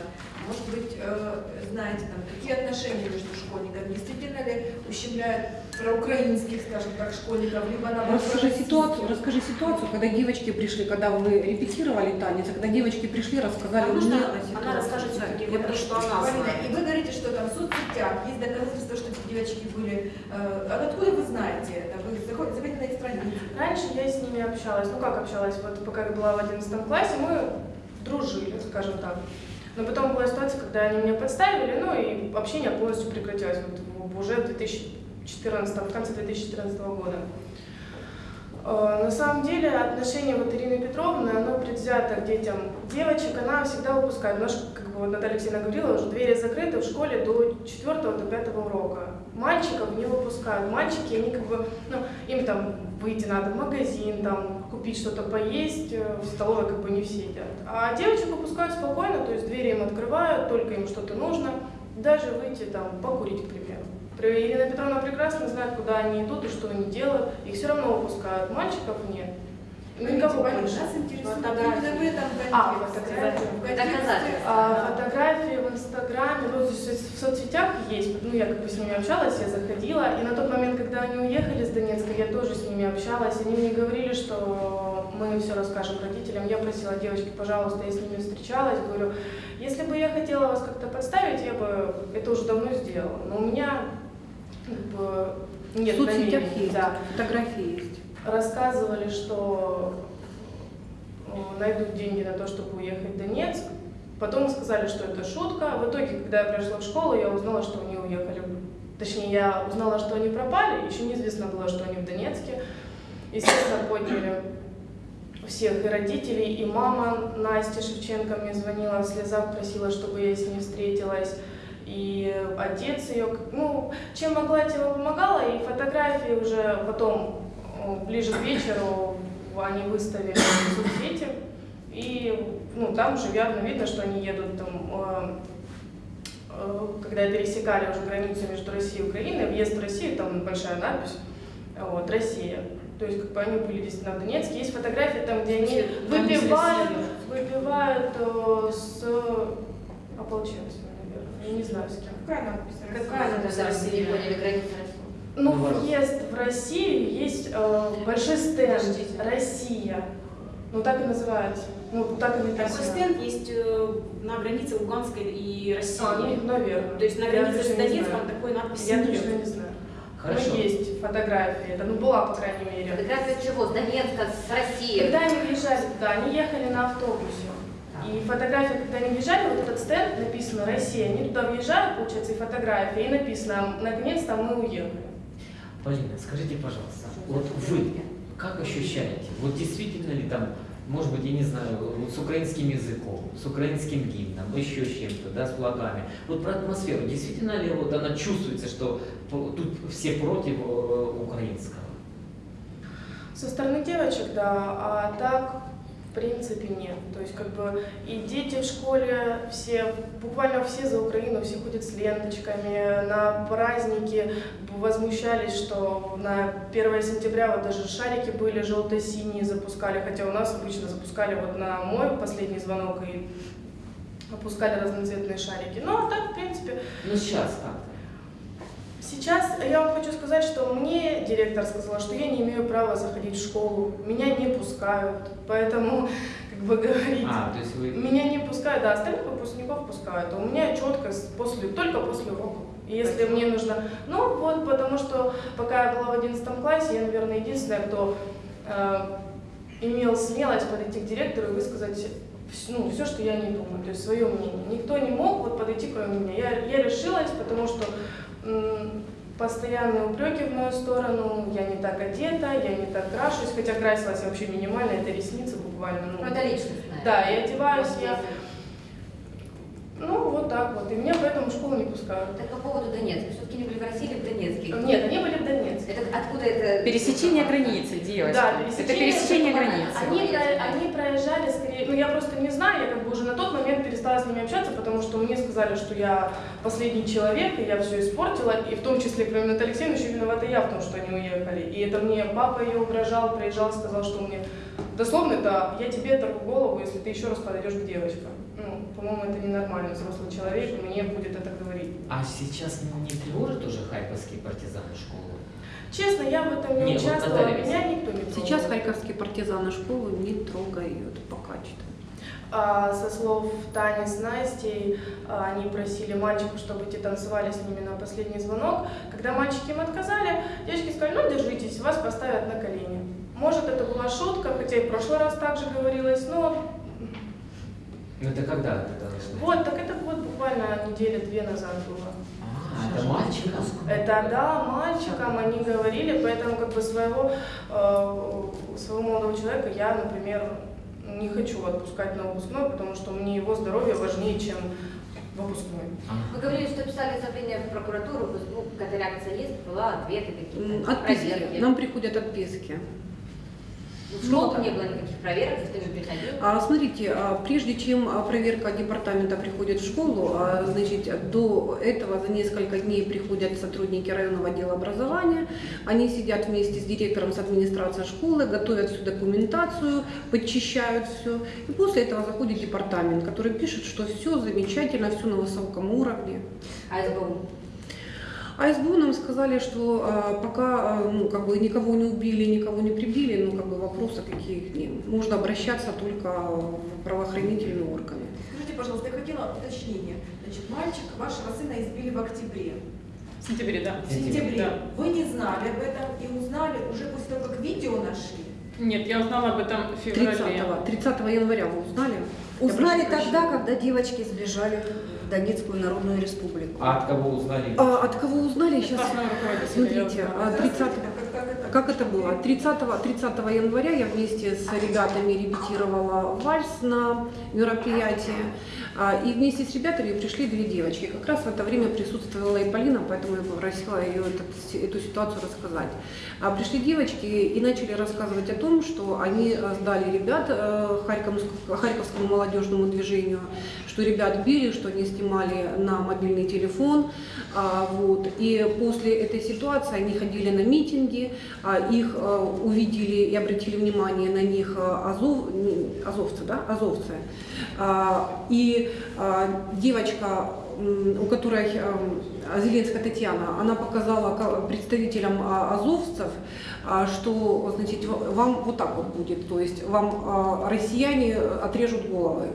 может быть, э, знаете, там, какие отношения между школьниками? Действительно ли ущемляют проукраинских, скажем так, школьников, либо наоборот Расскажи ситуацию, расскажи ситуацию, когда девочки пришли, когда вы репетировали танец, а когда девочки пришли, рассказали А мне о она расскажет все-таки, вот то, что она Полина, знает. и вы говорите, что там в соцсетях есть доказательства, что эти девочки были. э, А откуда вы знаете это? Вы заходите, заходите на их страницу. Раньше я с ними общалась. Ну как общалась? Вот пока я была в 11 классе, мы дружили, скажем так. Но потом была ситуация, когда они меня подставили, ну и общение полностью прекратилось вот в- уже в 2014, в конце 2014 года. Э, На самом деле отношение вот Ирины Петровны, оно предвзято к детям девочек, она всегда выпускает. У нас, как бы вот Наталья Алексеевна говорила, уже двери закрыты в школе до 4 до 5 урока. Мальчиков не выпускают. Мальчики, они как бы, ну, им там выйти надо в магазин, там, купить что-то поесть, э, в столовой как бы не все едят. А девочек выпускают спокойно, то есть двери им открывают, только им что-то нужно, даже выйти там покурить, к примеру. Ирина Петровна прекрасно знает, куда они идут и что они делают. Их все равно выпускают, мальчиков нет. Никого Полина, больше. нас интересует Фотографии. А, фотографии. Доказательства. А, фотографии в Инстаграме, ну, то есть в соцсетях есть, ну, я как бы с ними общалась, я заходила, и на тот момент, когда они уехали с Донецка, я тоже с ними общалась, они мне говорили, что мы все расскажем родителям, я просила девочки, пожалуйста, я с ними встречалась, говорю, если бы я хотела вас как-то подставить, я бы это уже давно сделала, но у меня как бы нет в соцсетях есть, да. фотографии есть. Рассказывали, что э, найдут деньги на то, чтобы уехать в Донецк. Потом сказали, что это шутка. В итоге, когда я пришла в школу, я узнала, что они уехали. Точнее, я узнала, что они пропали. Еще неизвестно было, что они в Донецке. Естественно, подняли всех и родителей, и мама Настя Шевченко мне звонила в слезах, просила, чтобы я с ней встретилась. И отец ее, ну, чем могла, тем и помогала. И фотографии уже потом, ближе к вечеру, они выставили в соцсети. И ну, там уже явно видно, что они едут там, э, когда пересекали уже границу между Россией и Украиной, въезд в Россию, там большая надпись, вот, Россия. То есть как бы они были действительно в Донецке. Есть фотографии там, где они выпивают, выпивают э, с ополченцами. Я не знаю с кем. Какая надпись? Какая надо за Россия? Не поняли границы России. Ну, Ну, въезд в Россию есть э, большой стенд «Россия». Ну, так и называется. Ну, так и Такой написано. стенд есть э, на границе Луганской и России. А, ну, наверное. То есть на Я границе с Донецком такой надписи Я нет. точно не знаю. Хорошо. Ну, есть фотографии. Это, ну, была, по крайней мере. Фотография чего? С Донецка, с России. Когда они въезжали туда, они ехали на автобусе. И фотографии, когда они въезжали, вот этот стенд написано «Россия», они туда въезжают, получается, и фотографии, и написано «Наконец-то мы уехали». Полина, скажите, пожалуйста, вот вы как ощущаете? Вот действительно ли там, может быть, я не знаю, вот с украинским языком, с украинским гимном, еще с чем-то, да, с флагами. Вот про атмосферу, действительно ли вот она чувствуется, что тут все против э, украинского? Со стороны девочек, да, а так Принципе, нет. То есть, как бы, и дети в школе, все, буквально все за Украину, все ходят с ленточками, на праздники возмущались, что на 1 сентября вот даже шарики были желто-синие запускали, хотя у нас обычно запускали вот на мой последний звонок и опускали разноцветные шарики. Ну, а так, в принципе, Ну сейчас как-то. Сейчас я вам хочу сказать, что мне директор сказала, что я не имею права заходить в школу, меня не пускают, поэтому, как бы говорить, А, то есть вы... меня не пускают, да, остальных выпускников пускают, а у меня четко после, только после уроков. Если мне нужно, ну вот, потому что пока я была в 11 классе, я, наверное, единственная, кто э, имел смелость подойти к директору и высказать ну, все, что я не думаю, то есть свое мнение. Никто не мог вот подойти, кроме меня. Я, я решилась, потому что постоянные упреки в мою сторону, я не так одета, я не так крашусь, хотя красилась вообще минимально, это ресницы буквально. Ну, это личностное. Да, и одеваюсь я, ну вот так вот, и меня поэтому в школу не пускают. Так по поводу Донецка. Все-таки не были в России или в Донецке? Нет, они были в Донецке. Это откуда это? Пересечение границы, девочки. Да, Это пересечение границы. Они, про- они проезжали скорее, ну я просто не знаю, я как бы уже на тот момент перестала с ними общаться, потому что мне сказали, что я последний человек, и я все испортила, и в том числе, кроме Натальи Алексеевны, еще виновата я в том, что они уехали. И это мне папа ее угрожал, приезжал, сказал, что мне дословно это я тебе оторву голову, если ты еще раз подойдешь к девочкам. Ну, по-моему, это ненормально, взрослый человек мне будет это говорить. А сейчас не тревожит уже харьковские партизаны школу? Честно, я в этом не Не, вот участвовала, Наталья меня никто не трогал. Сейчас харьковские партизаны школу не трогают пока что. А, со слов Тани с Настей, а, они просили мальчиков, чтобы те танцевали с ними на последний звонок. Когда мальчики им отказали, девочки сказали, ну держитесь, вас поставят на колени. Может, это была шутка, хотя и в прошлый раз также говорилось, но Ну это когда это вот, так это вот буквально недели две назад было. Это мальчикам? Это да, мальчикам они говорили, поэтому как бы своего, э, своего молодого человека я, например, не хочу отпускать на выпускной, потому что мне его здоровье важнее, чем выпускной. Вы говорили, что писали заявление в прокуратуру, какая-то реакция есть, была, ответы какие-то, Отписки. проверки. Нам приходят отписки. В школу не было никаких проверок, никто не приходил. А, Смотрите, а, прежде чем а, проверка департамента приходит в школу, а, значит, до этого за несколько дней приходят сотрудники районного отдела образования, они сидят вместе с директором, с администрацией школы, готовят всю документацию, подчищают все, и после этого заходит департамент, который пишет, что все замечательно, все на высоком уровне. А СБУ? А СБУ нам сказали, что а, пока а, ну, как бы никого не убили, никого не прибили, ну как бы вопросов каких нет. Можно обращаться только в правоохранительные органы. Скажите, пожалуйста, я хотела уточнение. Значит, мальчик вашего сына избили в октябре. В сентябре, да. В сентябре. Да. Вы не знали об этом и узнали уже после того, как видео нашли. Нет, я узнала об этом в 30, феврале. 30 января вы узнали? Узнали тогда, прощения. когда девочки сбежали Донецкую Народную Республику. А от кого узнали? А, от кого узнали? Сейчас, смотрите, 30 как это, было? 30, 30 января я вместе с ребятами репетировала вальс на мероприятии. А, и вместе с ребятами пришли две девочки. Как раз в это время присутствовала и Полина, поэтому я попросила ее эту, эту ситуацию рассказать. А пришли девочки и начали рассказывать о том, что они э, сдали ребят э, Харьковскому, Харьковскому молодежному движению, что ребят били, что они снимали на мобильный телефон. А, вот. И после этой ситуации они ходили на митинги, а, их э, увидели и обратили внимание на них э, азов, азовцы, да, азовцы. А, И а, девочка, у которой Зеленская Татьяна, она показала ка- представителям а, азовцев, а, что значит, вам вот так вот будет, то есть вам а, россияне отрежут головы.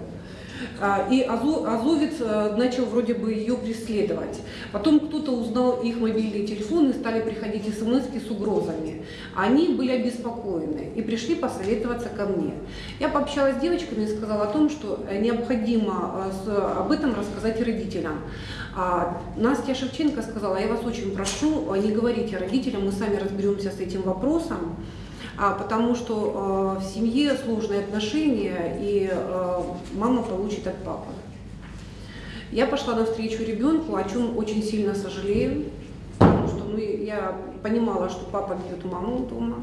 А, И Азо- Азовец э, начал вроде бы ее преследовать. Потом кто-то узнал их мобильные телефоны, стали приходить смс с угрозами. Они были обеспокоены и пришли посоветоваться ко мне. Я пообщалась с девочками и сказала о том, что э, необходимо э, об этом рассказать родителям. А Настя Шевченко сказала, я вас очень прошу, не говорите родителям, мы сами разберемся с этим вопросом. А, потому что э, в семье сложные отношения, и э, мама получит от папы. Я пошла навстречу ребенку, о чем очень сильно сожалею, потому что ну, я понимала, что папа бьет маму дома.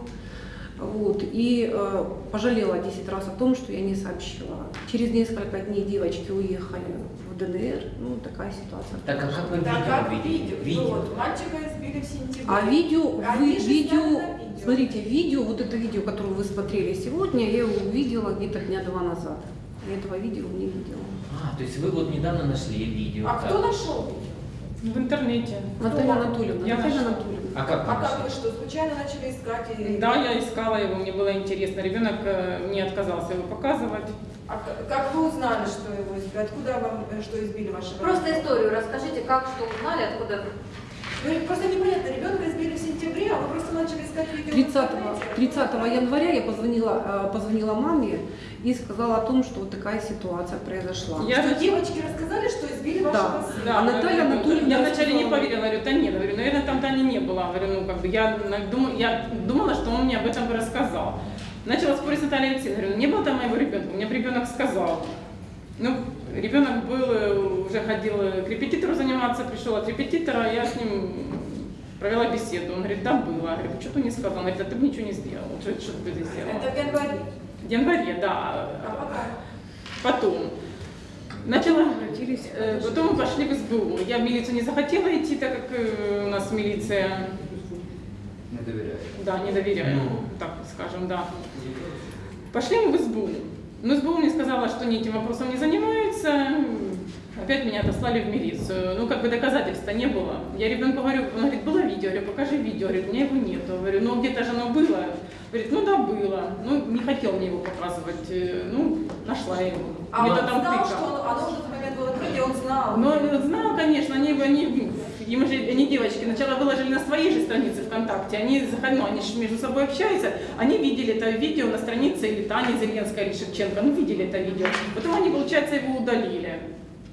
Вот, и э, пожалела 10 раз о том, что я не сообщила. Через несколько дней девочки уехали в ДНР. Ну, такая ситуация. Так а как вы Да видео как видели? видео? Ну вот, мальчика избили в сентябре. А видео, вы, Они же видео, видео. смотрите, видео, вот это видео, которое вы смотрели сегодня, я его увидела где-то дня два назад. Я этого видео не видела. А, то есть вы вот недавно нашли видео. А так. кто нашел видео? В интернете. Наталья Анатольевна, Я Наталья нашла. Анатольевна. А как вы А как вы что, случайно начали искать? И... Да, я искала его, мне было интересно. Ребенок э, не отказался его показывать. А как вы узнали, что его избили? Откуда вам, э, что избили вашего Просто историю расскажите, как, что узнали, откуда. Ну, просто непонятно, ребенка избили в сентябре, а вы просто начали искать видео. в 30, интернете. 30 января я позвонила, э, позвонила маме и сказала о том, что вот такая ситуация произошла. Я Что девочки рассказали, что избили вашего Да. сына? Да, А Наталья я- Анатольевна Я вначале не поверила, говорю, да нет, говорю, наверное, там Тани не было. Говорю, ну как бы я, думала, я думала, что он мне об этом бы рассказал. Начала спорить с Натальей Алексеевной, говорю, «Ну, не было там моего ребенка, мне бы ребенок сказал. Ну, ребенок был, э, уже ходил э, к репетитору заниматься, пришел от репетитора, я с ним провела беседу. Он говорит, да, было. Я говорю, что ты не сказал? Он говорит, да ты бы ничего не сделал. Что, что ты бы здесь сделал? Это в январе. В январе, да. А потом? Потом. Начала, Обратились. э, потом мы пошли в СБУ. Я в милицию не захотела идти, так как э, у нас милиция, Не доверяю. да, не доверяю, Ну. так скажем, да. Пошли мы в СБУ. Но СБУ мне сказала, что они этим вопросом не занимаются. Опять меня отослали в милицию. Ну, как бы доказательства не было. Я ребенку говорю, он говорит, было видео. Я говорю, покажи видео. Говорит, у меня его нету. Говорю, ну где-то же оно было. Говорит, ну да, было. Ну, не хотел мне его показывать. Э, Ну, нашла его. А он знал, тыкал. что он, оно уже в момент было открытие, он знал. Ну, знал, конечно, они, они, им же, они девочки, сначала выложили на своей же странице ВКонтакте, они, ну, они же между собой общаются, они видели это видео на странице или Тани Зеленской, или Шевченко, ну, видели это видео. Потом они, получается, его удалили.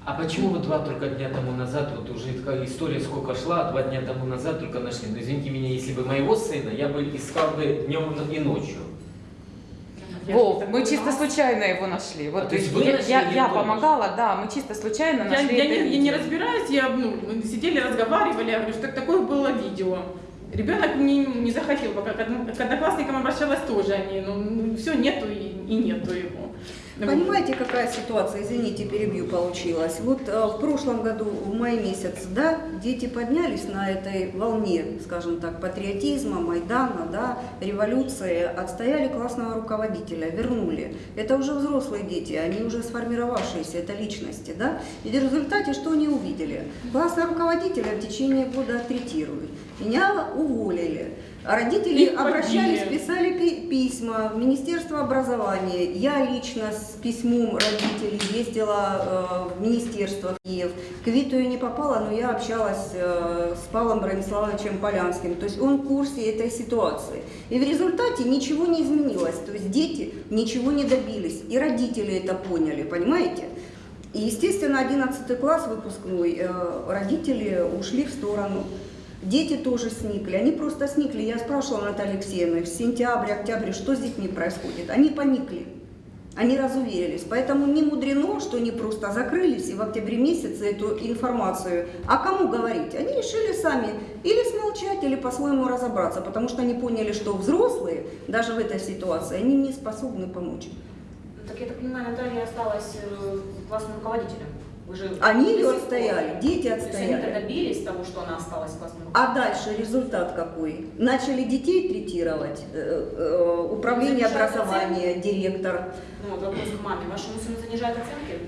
А почему вы два только дня тому назад, вот уже такая история сколько шла, два дня тому назад только нашли? Ну, извините меня, если бы моего сына, я бы искал бы днем и ночью. Я Вов, мы чисто случайно его нашли. Вот А, то есть вы я, нашли я, я помогала, да, мы чисто случайно Я, нашли я это не, я не разбираюсь, я, ну, мы сидели, разговаривали, я говорю, что такое было видео. Ребенок не, не захотел, пока к одноклассникам обращалась тоже, они, ну, все, нету и, и нету его. Понимаете, какая ситуация, извините, перебью, получилась. Вот э, в прошлом году, в мае месяц, да, дети поднялись на этой волне, скажем так, патриотизма, Майдана, да, революции, отстояли классного руководителя, вернули. Это уже взрослые дети, они уже сформировавшиеся, это личности, да. И в результате что они увидели? Классного руководителя в течение года оттретируют. Меня уволили. Родители Их обращались, писали пи- письма в Министерство образования. Я лично с письмом родителей ездила э, в Министерство Киев. К Виту я не попала, но я общалась э, с Павлом Брониславовичем Полянским. То есть он в курсе этой ситуации. И в результате ничего не изменилось. То есть дети ничего не добились. И родители это поняли, понимаете? И, естественно, 11 класс выпускной, э, родители ушли в сторону. Дети тоже сникли, они просто сникли. Я спрашивала Натальи Алексеевны в сентябре, октябре, что с детьми происходит. Они поникли, они разуверились. Поэтому не мудрено, что они просто закрылись и в октябре месяце эту информацию. А кому говорить? Они решили сами или смолчать, или по-своему разобраться, потому что они поняли, что взрослые даже в этой ситуации, они не способны помочь. Ну, Так я так понимаю, Наталья осталась э, классным руководителем. Вы же Они ее отстояли, дети То есть они отстояли. добились того, что она осталась классным А дальше результат какой? Начали детей третировать, э, э, управление образования, директор. Ну, вот вопрос к маме. Вашему сыну занижают оценки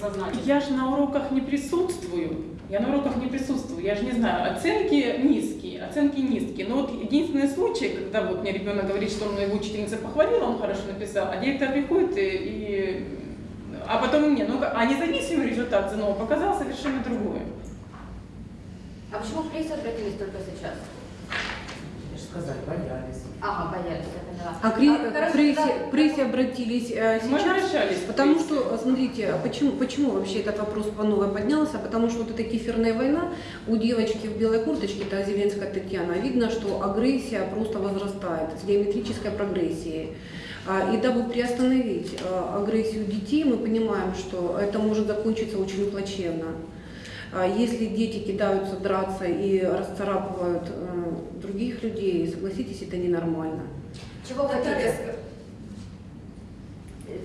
сознательно? Я же на уроках не присутствую. Я на уроках не присутствую. Я же не знаю. Оценки низкие, оценки низкие. Но вот единственный случай, когда вот мне ребенок говорит, что он его учительница похвалила, он хорошо написал, а директор приходит и, и- а потом мне, ну, а независимый результат ЗНО показал совершенно другое. А почему в прессе обратились только сейчас? Я же сказать, боялись. Ага, боялись, я поняла. А к ре- А, к прессе, да. прессе обратились э, Мы сейчас, обращались к потому что, смотрите, почему, почему вообще этот вопрос по новой поднялся? Потому что вот эта кефирная война у девочки в белой курточке, это Зеленская Татьяна, видно, что агрессия просто возрастает с геометрической прогрессией. А, И дабы приостановить а, агрессию детей, мы понимаем, что это может закончиться очень плачевно. А Если дети кидаются драться и расцарапывают э, других людей, согласитесь, это ненормально. Чего хотите?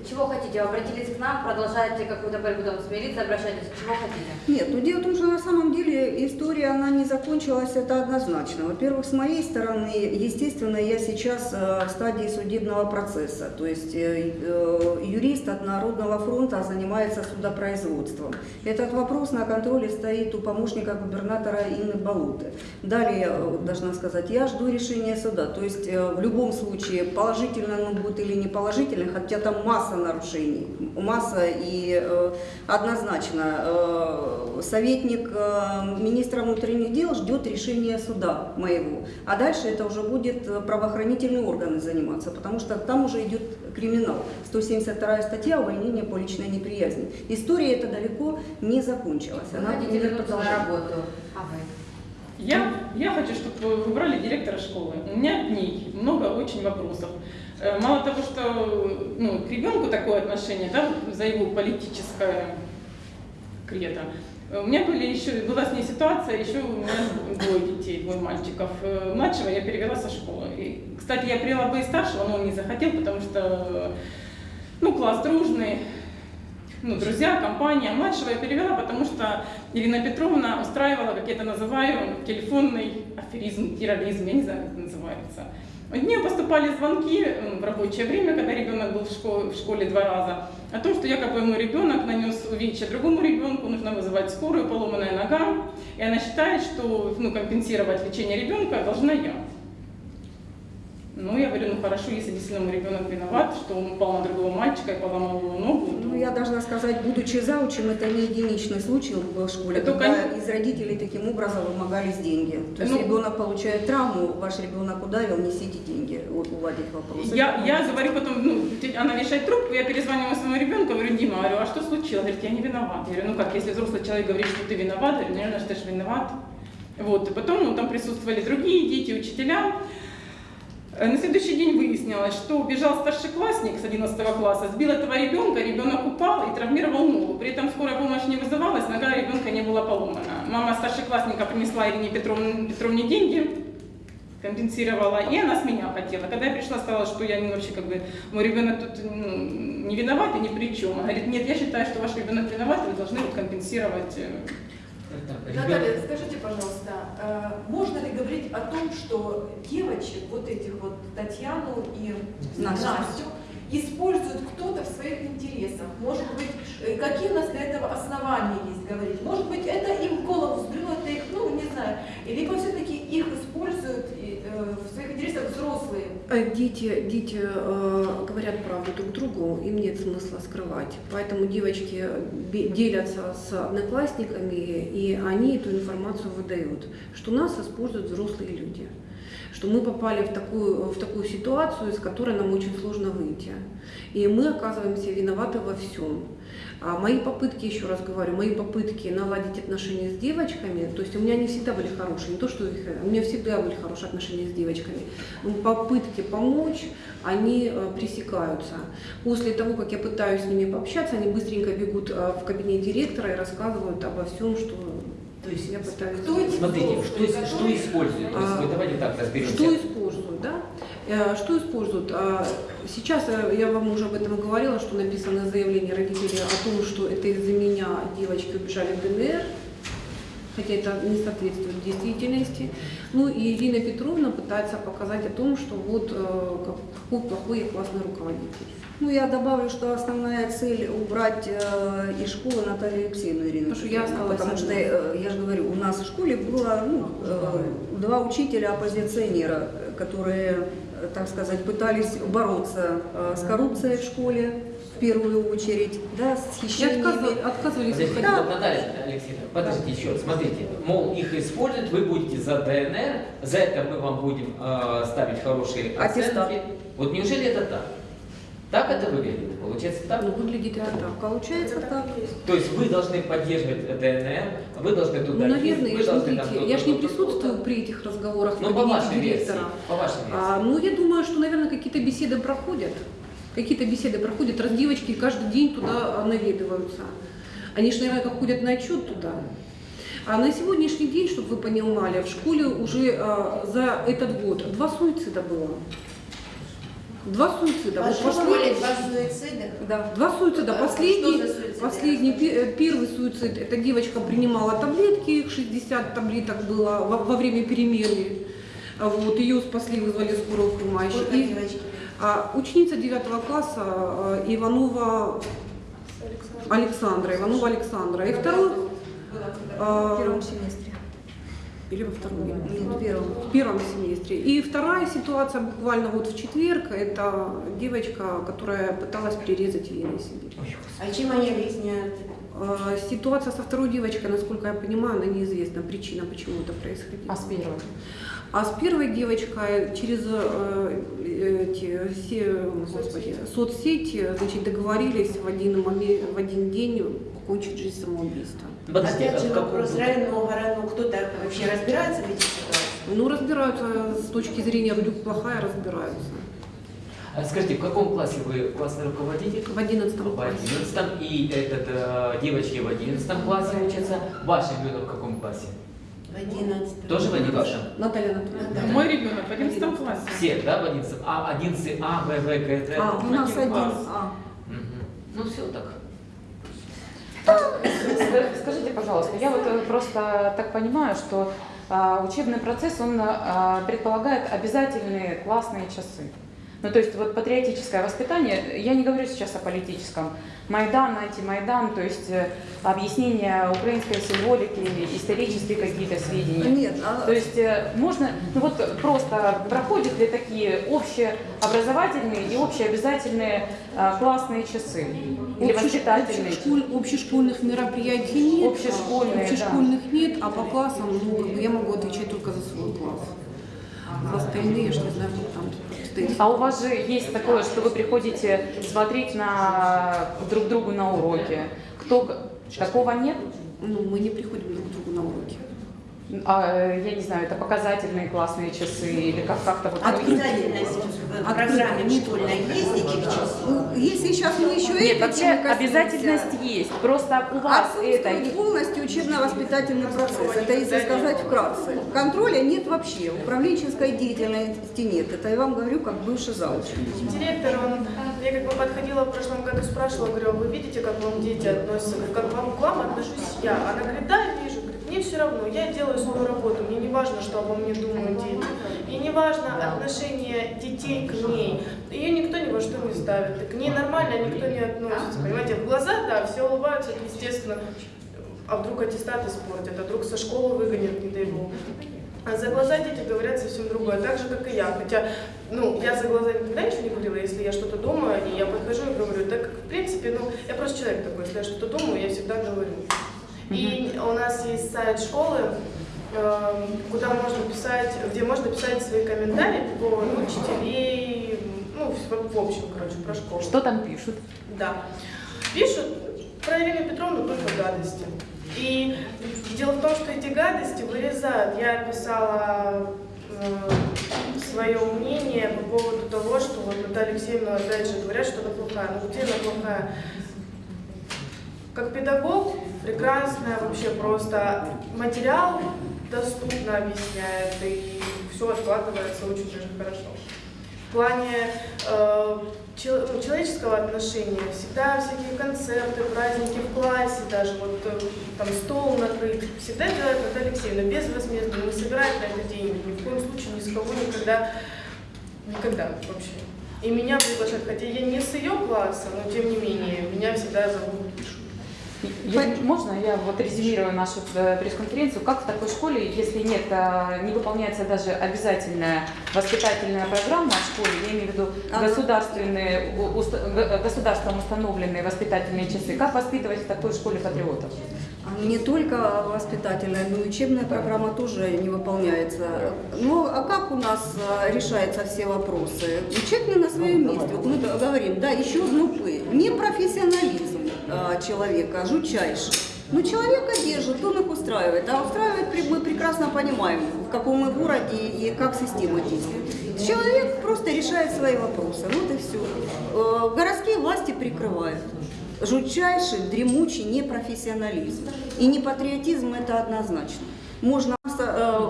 Чего хотите? Обратились к нам, продолжаете какую-то борьбу там с обращайтесь. Чего хотите? Нет, ну дело в том, что на самом деле история, она не закончилась, это однозначно. Во-первых, с моей стороны, естественно, я сейчас э, в стадии судебного процесса. То есть э, э, юрист от Народного фронта занимается судопроизводством. Этот вопрос на контроле стоит у помощника губернатора Инны Балуты. Далее, должна сказать, я жду решения суда. То есть в любом случае, положительно оно будет или не положительно, хотя там масса нарушений, масса и э, однозначно э, советник э, министра внутренних дел ждет решения суда моего, а дальше это уже будет правоохранительные органы заниматься, потому что там уже идет криминал, 172 статья увольнение по личной неприязни. История эта далеко не закончилась, она хотите вернуться на работу. А вы? Я, я хочу, чтобы вы выбрали директора школы. У меня к ней много очень вопросов. Э, Мало того, что ну, к ребенку такое отношение, да, за его политическое кредо. э, У меня были еще, была с ней ситуация, еще у меня двое детей, двое мальчиков. Э, Младшего я перевела со школы. И, кстати, я привела бы и старшего, но он не захотел, потому что ну, класс дружный, ну, друзья, компания. Младшего я перевела, потому что Ирина Петровна устраивала, как я это называю, телефонный аферизм, терроризм, я не знаю, как это называется. Нее поступали звонки в рабочее время, когда ребенок был в школе, в школе два раза, о том, что якобы мой ребенок нанес увечья другому ребенку, нужно вызывать скорую, поломанная нога, и она считает, что ну, компенсировать лечение ребенка должна я. Ну, я говорю, ну хорошо, если действительно мой ребенок виноват, что он упал на другого мальчика и поломал его ногу. Ну, я должна сказать, будучи заучим, это не единичный случай в школе, Это, когда конечно. из родителей таким образом вымогались деньги. То есть Ну, ребенок получает травму, ваш ребенок ударил, несите деньги, вот, уладить вопрос. Я, я говорю потом, ну, она вешает трубку, я перезваниваю своему ребенку, говорю, Дима, говорю, а что случилось? Говорит, я не виноват. Я говорю, ну как, если взрослый человек говорит, что ты виноват, я говорю, наверное, что ты же виноват. Вот, и потом ну, там присутствовали другие дети, учителя. Э, На следующий день выяснилось, что убежал старшеклассник с 11 класса, сбил этого ребенка, ребенок упал и травмировал ногу. При этом скорая помощь не вызывалась, нога ребенка не была поломана. Мама старшеклассника принесла Ирине Петровне, Петровне деньги, компенсировала, и она с меня хотела. Когда я пришла, сказала, что я вообще как бы, мой ребенок тут ну, не виноват и ни при чем. Она говорит, нет, я считаю, что ваш ребенок виноват, и вы должны вот компенсировать. э, Наталья, скажите, пожалуйста, можно ли говорить о том, что девочек, вот этих вот Татьяну и Настю. Использует кто-то в своих интересах? Может быть, э, какие у нас для этого основания есть говорить? Может быть, это им в голову взбрело, это их, ну, не знаю, либо все-таки их используют э, в своих интересах взрослые? Э, Дети, дети э, говорят правду друг другу, им нет смысла скрывать. Поэтому девочки делятся с одноклассниками, и они эту информацию выдают, что нас используют взрослые люди что мы попали в такую, в такую ситуацию, из которой нам очень сложно выйти. И мы оказываемся виноваты во всем. А мои попытки, еще раз говорю, мои попытки наладить отношения с девочками, то есть у меня не всегда были хорошие, не то что их, у меня всегда были хорошие отношения с девочками, но попытки помочь, они э, пресекаются. После того, как я пытаюсь с ними пообщаться, они быстренько бегут э, в кабинет директора и рассказывают обо всем, что То есть, я пытаюсь кто Смотрите, что, что есть, А, давайте так разберемся. Что Что используют? А, Сейчас э, я вам уже об этом говорила, что написано заявление родителей о том, что это из-за меня девочки убежали в ДНР, хотя это не соответствует действительности. Ну и Ирина Петровна пытается показать о том, что вот э, как- какой плохой и классный руководитель. Ну, я добавлю, что основная цель убрать э, из школы Наталью Алексеевну Ирину. Потому что я осталась Потому что, э, я же говорю, у нас в школе было ну, э, два учителя-оппозиционера, э, которые, э, так сказать, пытались бороться э, с коррупцией в школе, в первую очередь, да, с хищениями. отказывались, отказывались Подождите, вот, Наталья Алексеевна, подождите еще, смотрите, мол, их используют, вы будете за ДНР, за это мы вам будем э, ставить хорошие Аттестат. оценки. Вот неужели это так? Так это выглядит? Получается так? Ну, выглядит это так. Получается так. То есть вы должны поддерживать ДНР, вы должны туда Ну, наверное, вы я же, там смотрите, я ж не присутствую при этих разговорах в Ну, по вашей версии, директора. по вашей версии. А, ну, я думаю, что, наверное, какие-то беседы проходят. Какие-то беседы проходят, раз девочки каждый день туда наведываются. Они же, наверное, как ходят на отчет туда. А на сегодняшний день, чтобы вы понимали, в школе уже а, за этот год два суицида было. Два суицида. В Вот вашей школе последний- два суицида? Да, два суицида. А Последний, что за суициды? последний, э, первый суицид, эта девочка принимала таблетки, их 60 таблеток было во, во время перемены. Вот, ее спасли, вызвали скорую помощь. Сколько И, девочки? а, ученица 9 класса а, Иванова Александра, Иванова Александра. И второй... а, В первом семестре. Или во втором? Нет, в первом. В первом семестре. И вторая ситуация буквально вот в четверг, это девочка, которая пыталась перерезать вены себе. А чем они объясняют? А, Ситуация со второй девочкой, насколько я понимаю, она неизвестна, причина, почему это происходило. А с первой? А с первой девочкой через э, эти все, господи, соцсети значит, договорились в один, момент, в один день покончить жизнь самоубийством. Подожди, Опять же а в вопрос районного гора, ну кто-то вообще разбирается в этих ситуациях? Ну, разбираются с точки зрения вдруг плохая, разбираются. А Скажите, в каком классе вы классный руководитель? В одиннадцатом В классе. одиннадцатом. И этот, э, девочки в одиннадцатом классе учатся. Ваш ребенок в каком классе? В 11 Тоже в одиннадцатом? Наталья Анатольевна. Мой ребенок в 11 классе. Все, да, в одиннадцатом? А, одиннадцатый А, Б, В, Г, Д? А, у нас один. класс. А. Мгм. Ну все так. Скажите, пожалуйста, я вот э, просто так понимаю, что а, учебный процесс, он а, предполагает обязательные классные часы. Ну, то есть вот патриотическое воспитание, я не говорю сейчас о политическом, Майдан, антимайдан, то есть э, объяснение украинской символики, исторические какие-то сведения. Нет, а- То есть э, можно, ну вот просто проходят ли такие общеобразовательные и общеобязательные а, классные часы? Или Общеш- воспитательные? общешколь- общешкольных мероприятий нет. Общешкольные, Общешкольных нет, а по классам, ну, я могу отвечать только за свой класс. Ж не знаю, как там стоит. А у вас же есть такое, что вы приходите смотреть на друг другу на уроке. Кто такого нет? Ну, мы не приходим друг к другу на уроки. А, э, я не знаю, это показательные классные часы или как как-то вот. Обязательность в программе школьной есть этих часов? Ну, Если сейчас мы еще Нет, вообще обязательность есть. Просто у вас это полностью учебно-воспитательный процесс. Это если сказать вкратце. Контроля нет вообще, управленческой деятельности нет. Это я вам говорю как бывший зауч. Директор, он, я как бы подходила в прошлом году, спрашивала, говорю, «А вы видите, как вам дети относятся, как вам к вам отношусь я. Она говорит, да, вижу, мне все равно, я делаю свою работу, мне не важно, что обо мне думают дети. И не важно отношение детей к ней. Ее никто ни во что не ставит, к ней нормально никто не относится. Понимаете, в глаза, да, все улыбаются, это естественно. А вдруг аттестат испортят, а вдруг со школы выгонят, не дай бог. А за глаза дети говорят совсем другое, так же, как и я. Хотя, ну, я за глаза никогда ничего не говорила, если я что-то думаю, и я подхожу и говорю, так, как, в принципе, ну, я просто человек такой, если я что-то думаю, я всегда говорю. И у нас есть сайт школы, эм, куда можно писать, где можно писать свои комментарии по поводу учителей, ну, в, общем, короче, про школу. Что там пишут? Да. Пишут про Ирину Петровну только гадости. И дело в том, что эти гадости вырезают. Я писала э, свое мнение по поводу того, что вот Наталья Алексеевна опять же говорят, что она плохая. Ну где она плохая? Как педагог прекрасная, вообще просто материал доступно объясняет, и все откладывается очень даже хорошо. В плане э, ну, человеческого отношения всегда всякие концерты, праздники в классе, даже вот э, там стол накрыт, всегда делает Наталья Алексеевна безвозмездно, не собирает на это деньги, ни в коем случае ни с кого никогда, никогда вообще. И меня приглашают, хотя я не с ее класса, но тем не менее, меня всегда зовут. Я- можно я вот резюмирую нашу э, пресс-конференцию? Как в такой школе, если нет, э, не выполняется даже обязательная воспитательная программа в школе, я имею в виду государственные, государством установленные воспитательные часы, как воспитывать в такой школе патриотов? Не только воспитательная, но и учебная программа тоже не выполняется. Ну, а как у нас а, решаются все вопросы? Учебный на своем месте. Вот мы говорим, да, еще знупы. Непрофессионализм а, человека, жутчайший. Но человека держит, он их устраивает. А устраивает мы прекрасно понимаем, в каком мы городе и как система действует. Человек просто решает свои вопросы. Вот и все. Городские власти прикрывают. Жутчайший, дремучий непрофессионализм. И не патриотизм это однозначно. Можно э, э,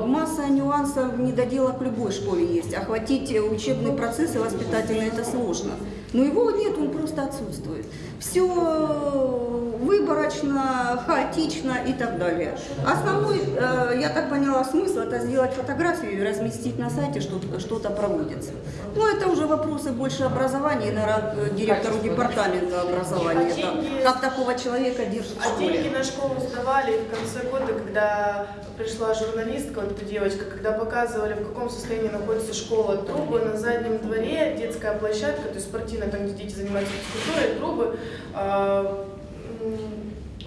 масса нюансов, недоделок в любой школе есть. Охватить э, учебный процесс и воспитательный это сложно. Но его нет, он просто отсутствует. Все выборочно, хаотично и так далее. Основной, э, я так поняла, смысл это сделать фотографию и разместить на сайте, что что-то проводится. Ну, это уже вопросы больше образования, наверное, директору департамента образования. А там, как такого человека держит в А школе. деньги на школу сдавали в конце года, когда пришла журналистка, вот эта девочка, когда показывали, в каком состоянии находится школа. Трубы на заднем дворе, детская площадка, то есть спортивная, там, где дети занимаются физкультурой, трубы м,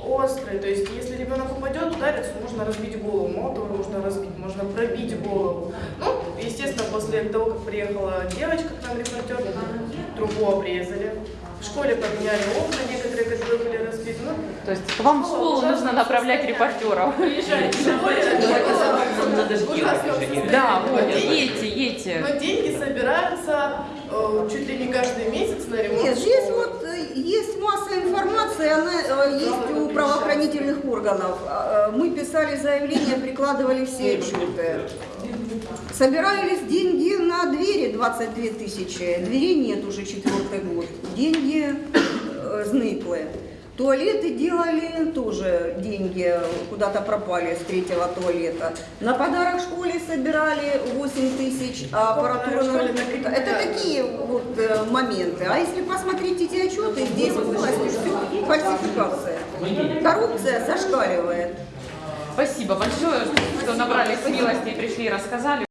острые. То есть, если ребенок упадет, ударится, можно разбить голову. Мало того, можно разбить, можно пробить голову. Ну, естественно, после того, как приехала девочка к нам, репортер, трубу обрезали. В школе поменяли окна, некоторые, которые были разбиты. Ну, То есть вам в школу нужно направлять репортеров. Уже. Да, вот, едьте, едьте. Но деньги собираются э, чуть ли не каждый месяц на ремонт Нет, здесь вот э, есть масса информации, она э, есть у правоохранительных органов. А, э, Мы писали заявления, прикладывали все отчеты. Собирались деньги на двери 22 тысячи. Дверей нет уже четвертый год. Деньги э, зныклые. Туалеты делали, тоже деньги куда-то пропали с третьего туалета. На подарок школе собирали 8 тысяч, а аппаратура на Это такие вот э, моменты. А если посмотреть эти отчеты, здесь полностью все фальсификация. Коррупция зашкаливает. Спасибо большое, что набрали смелости и пришли и рассказали.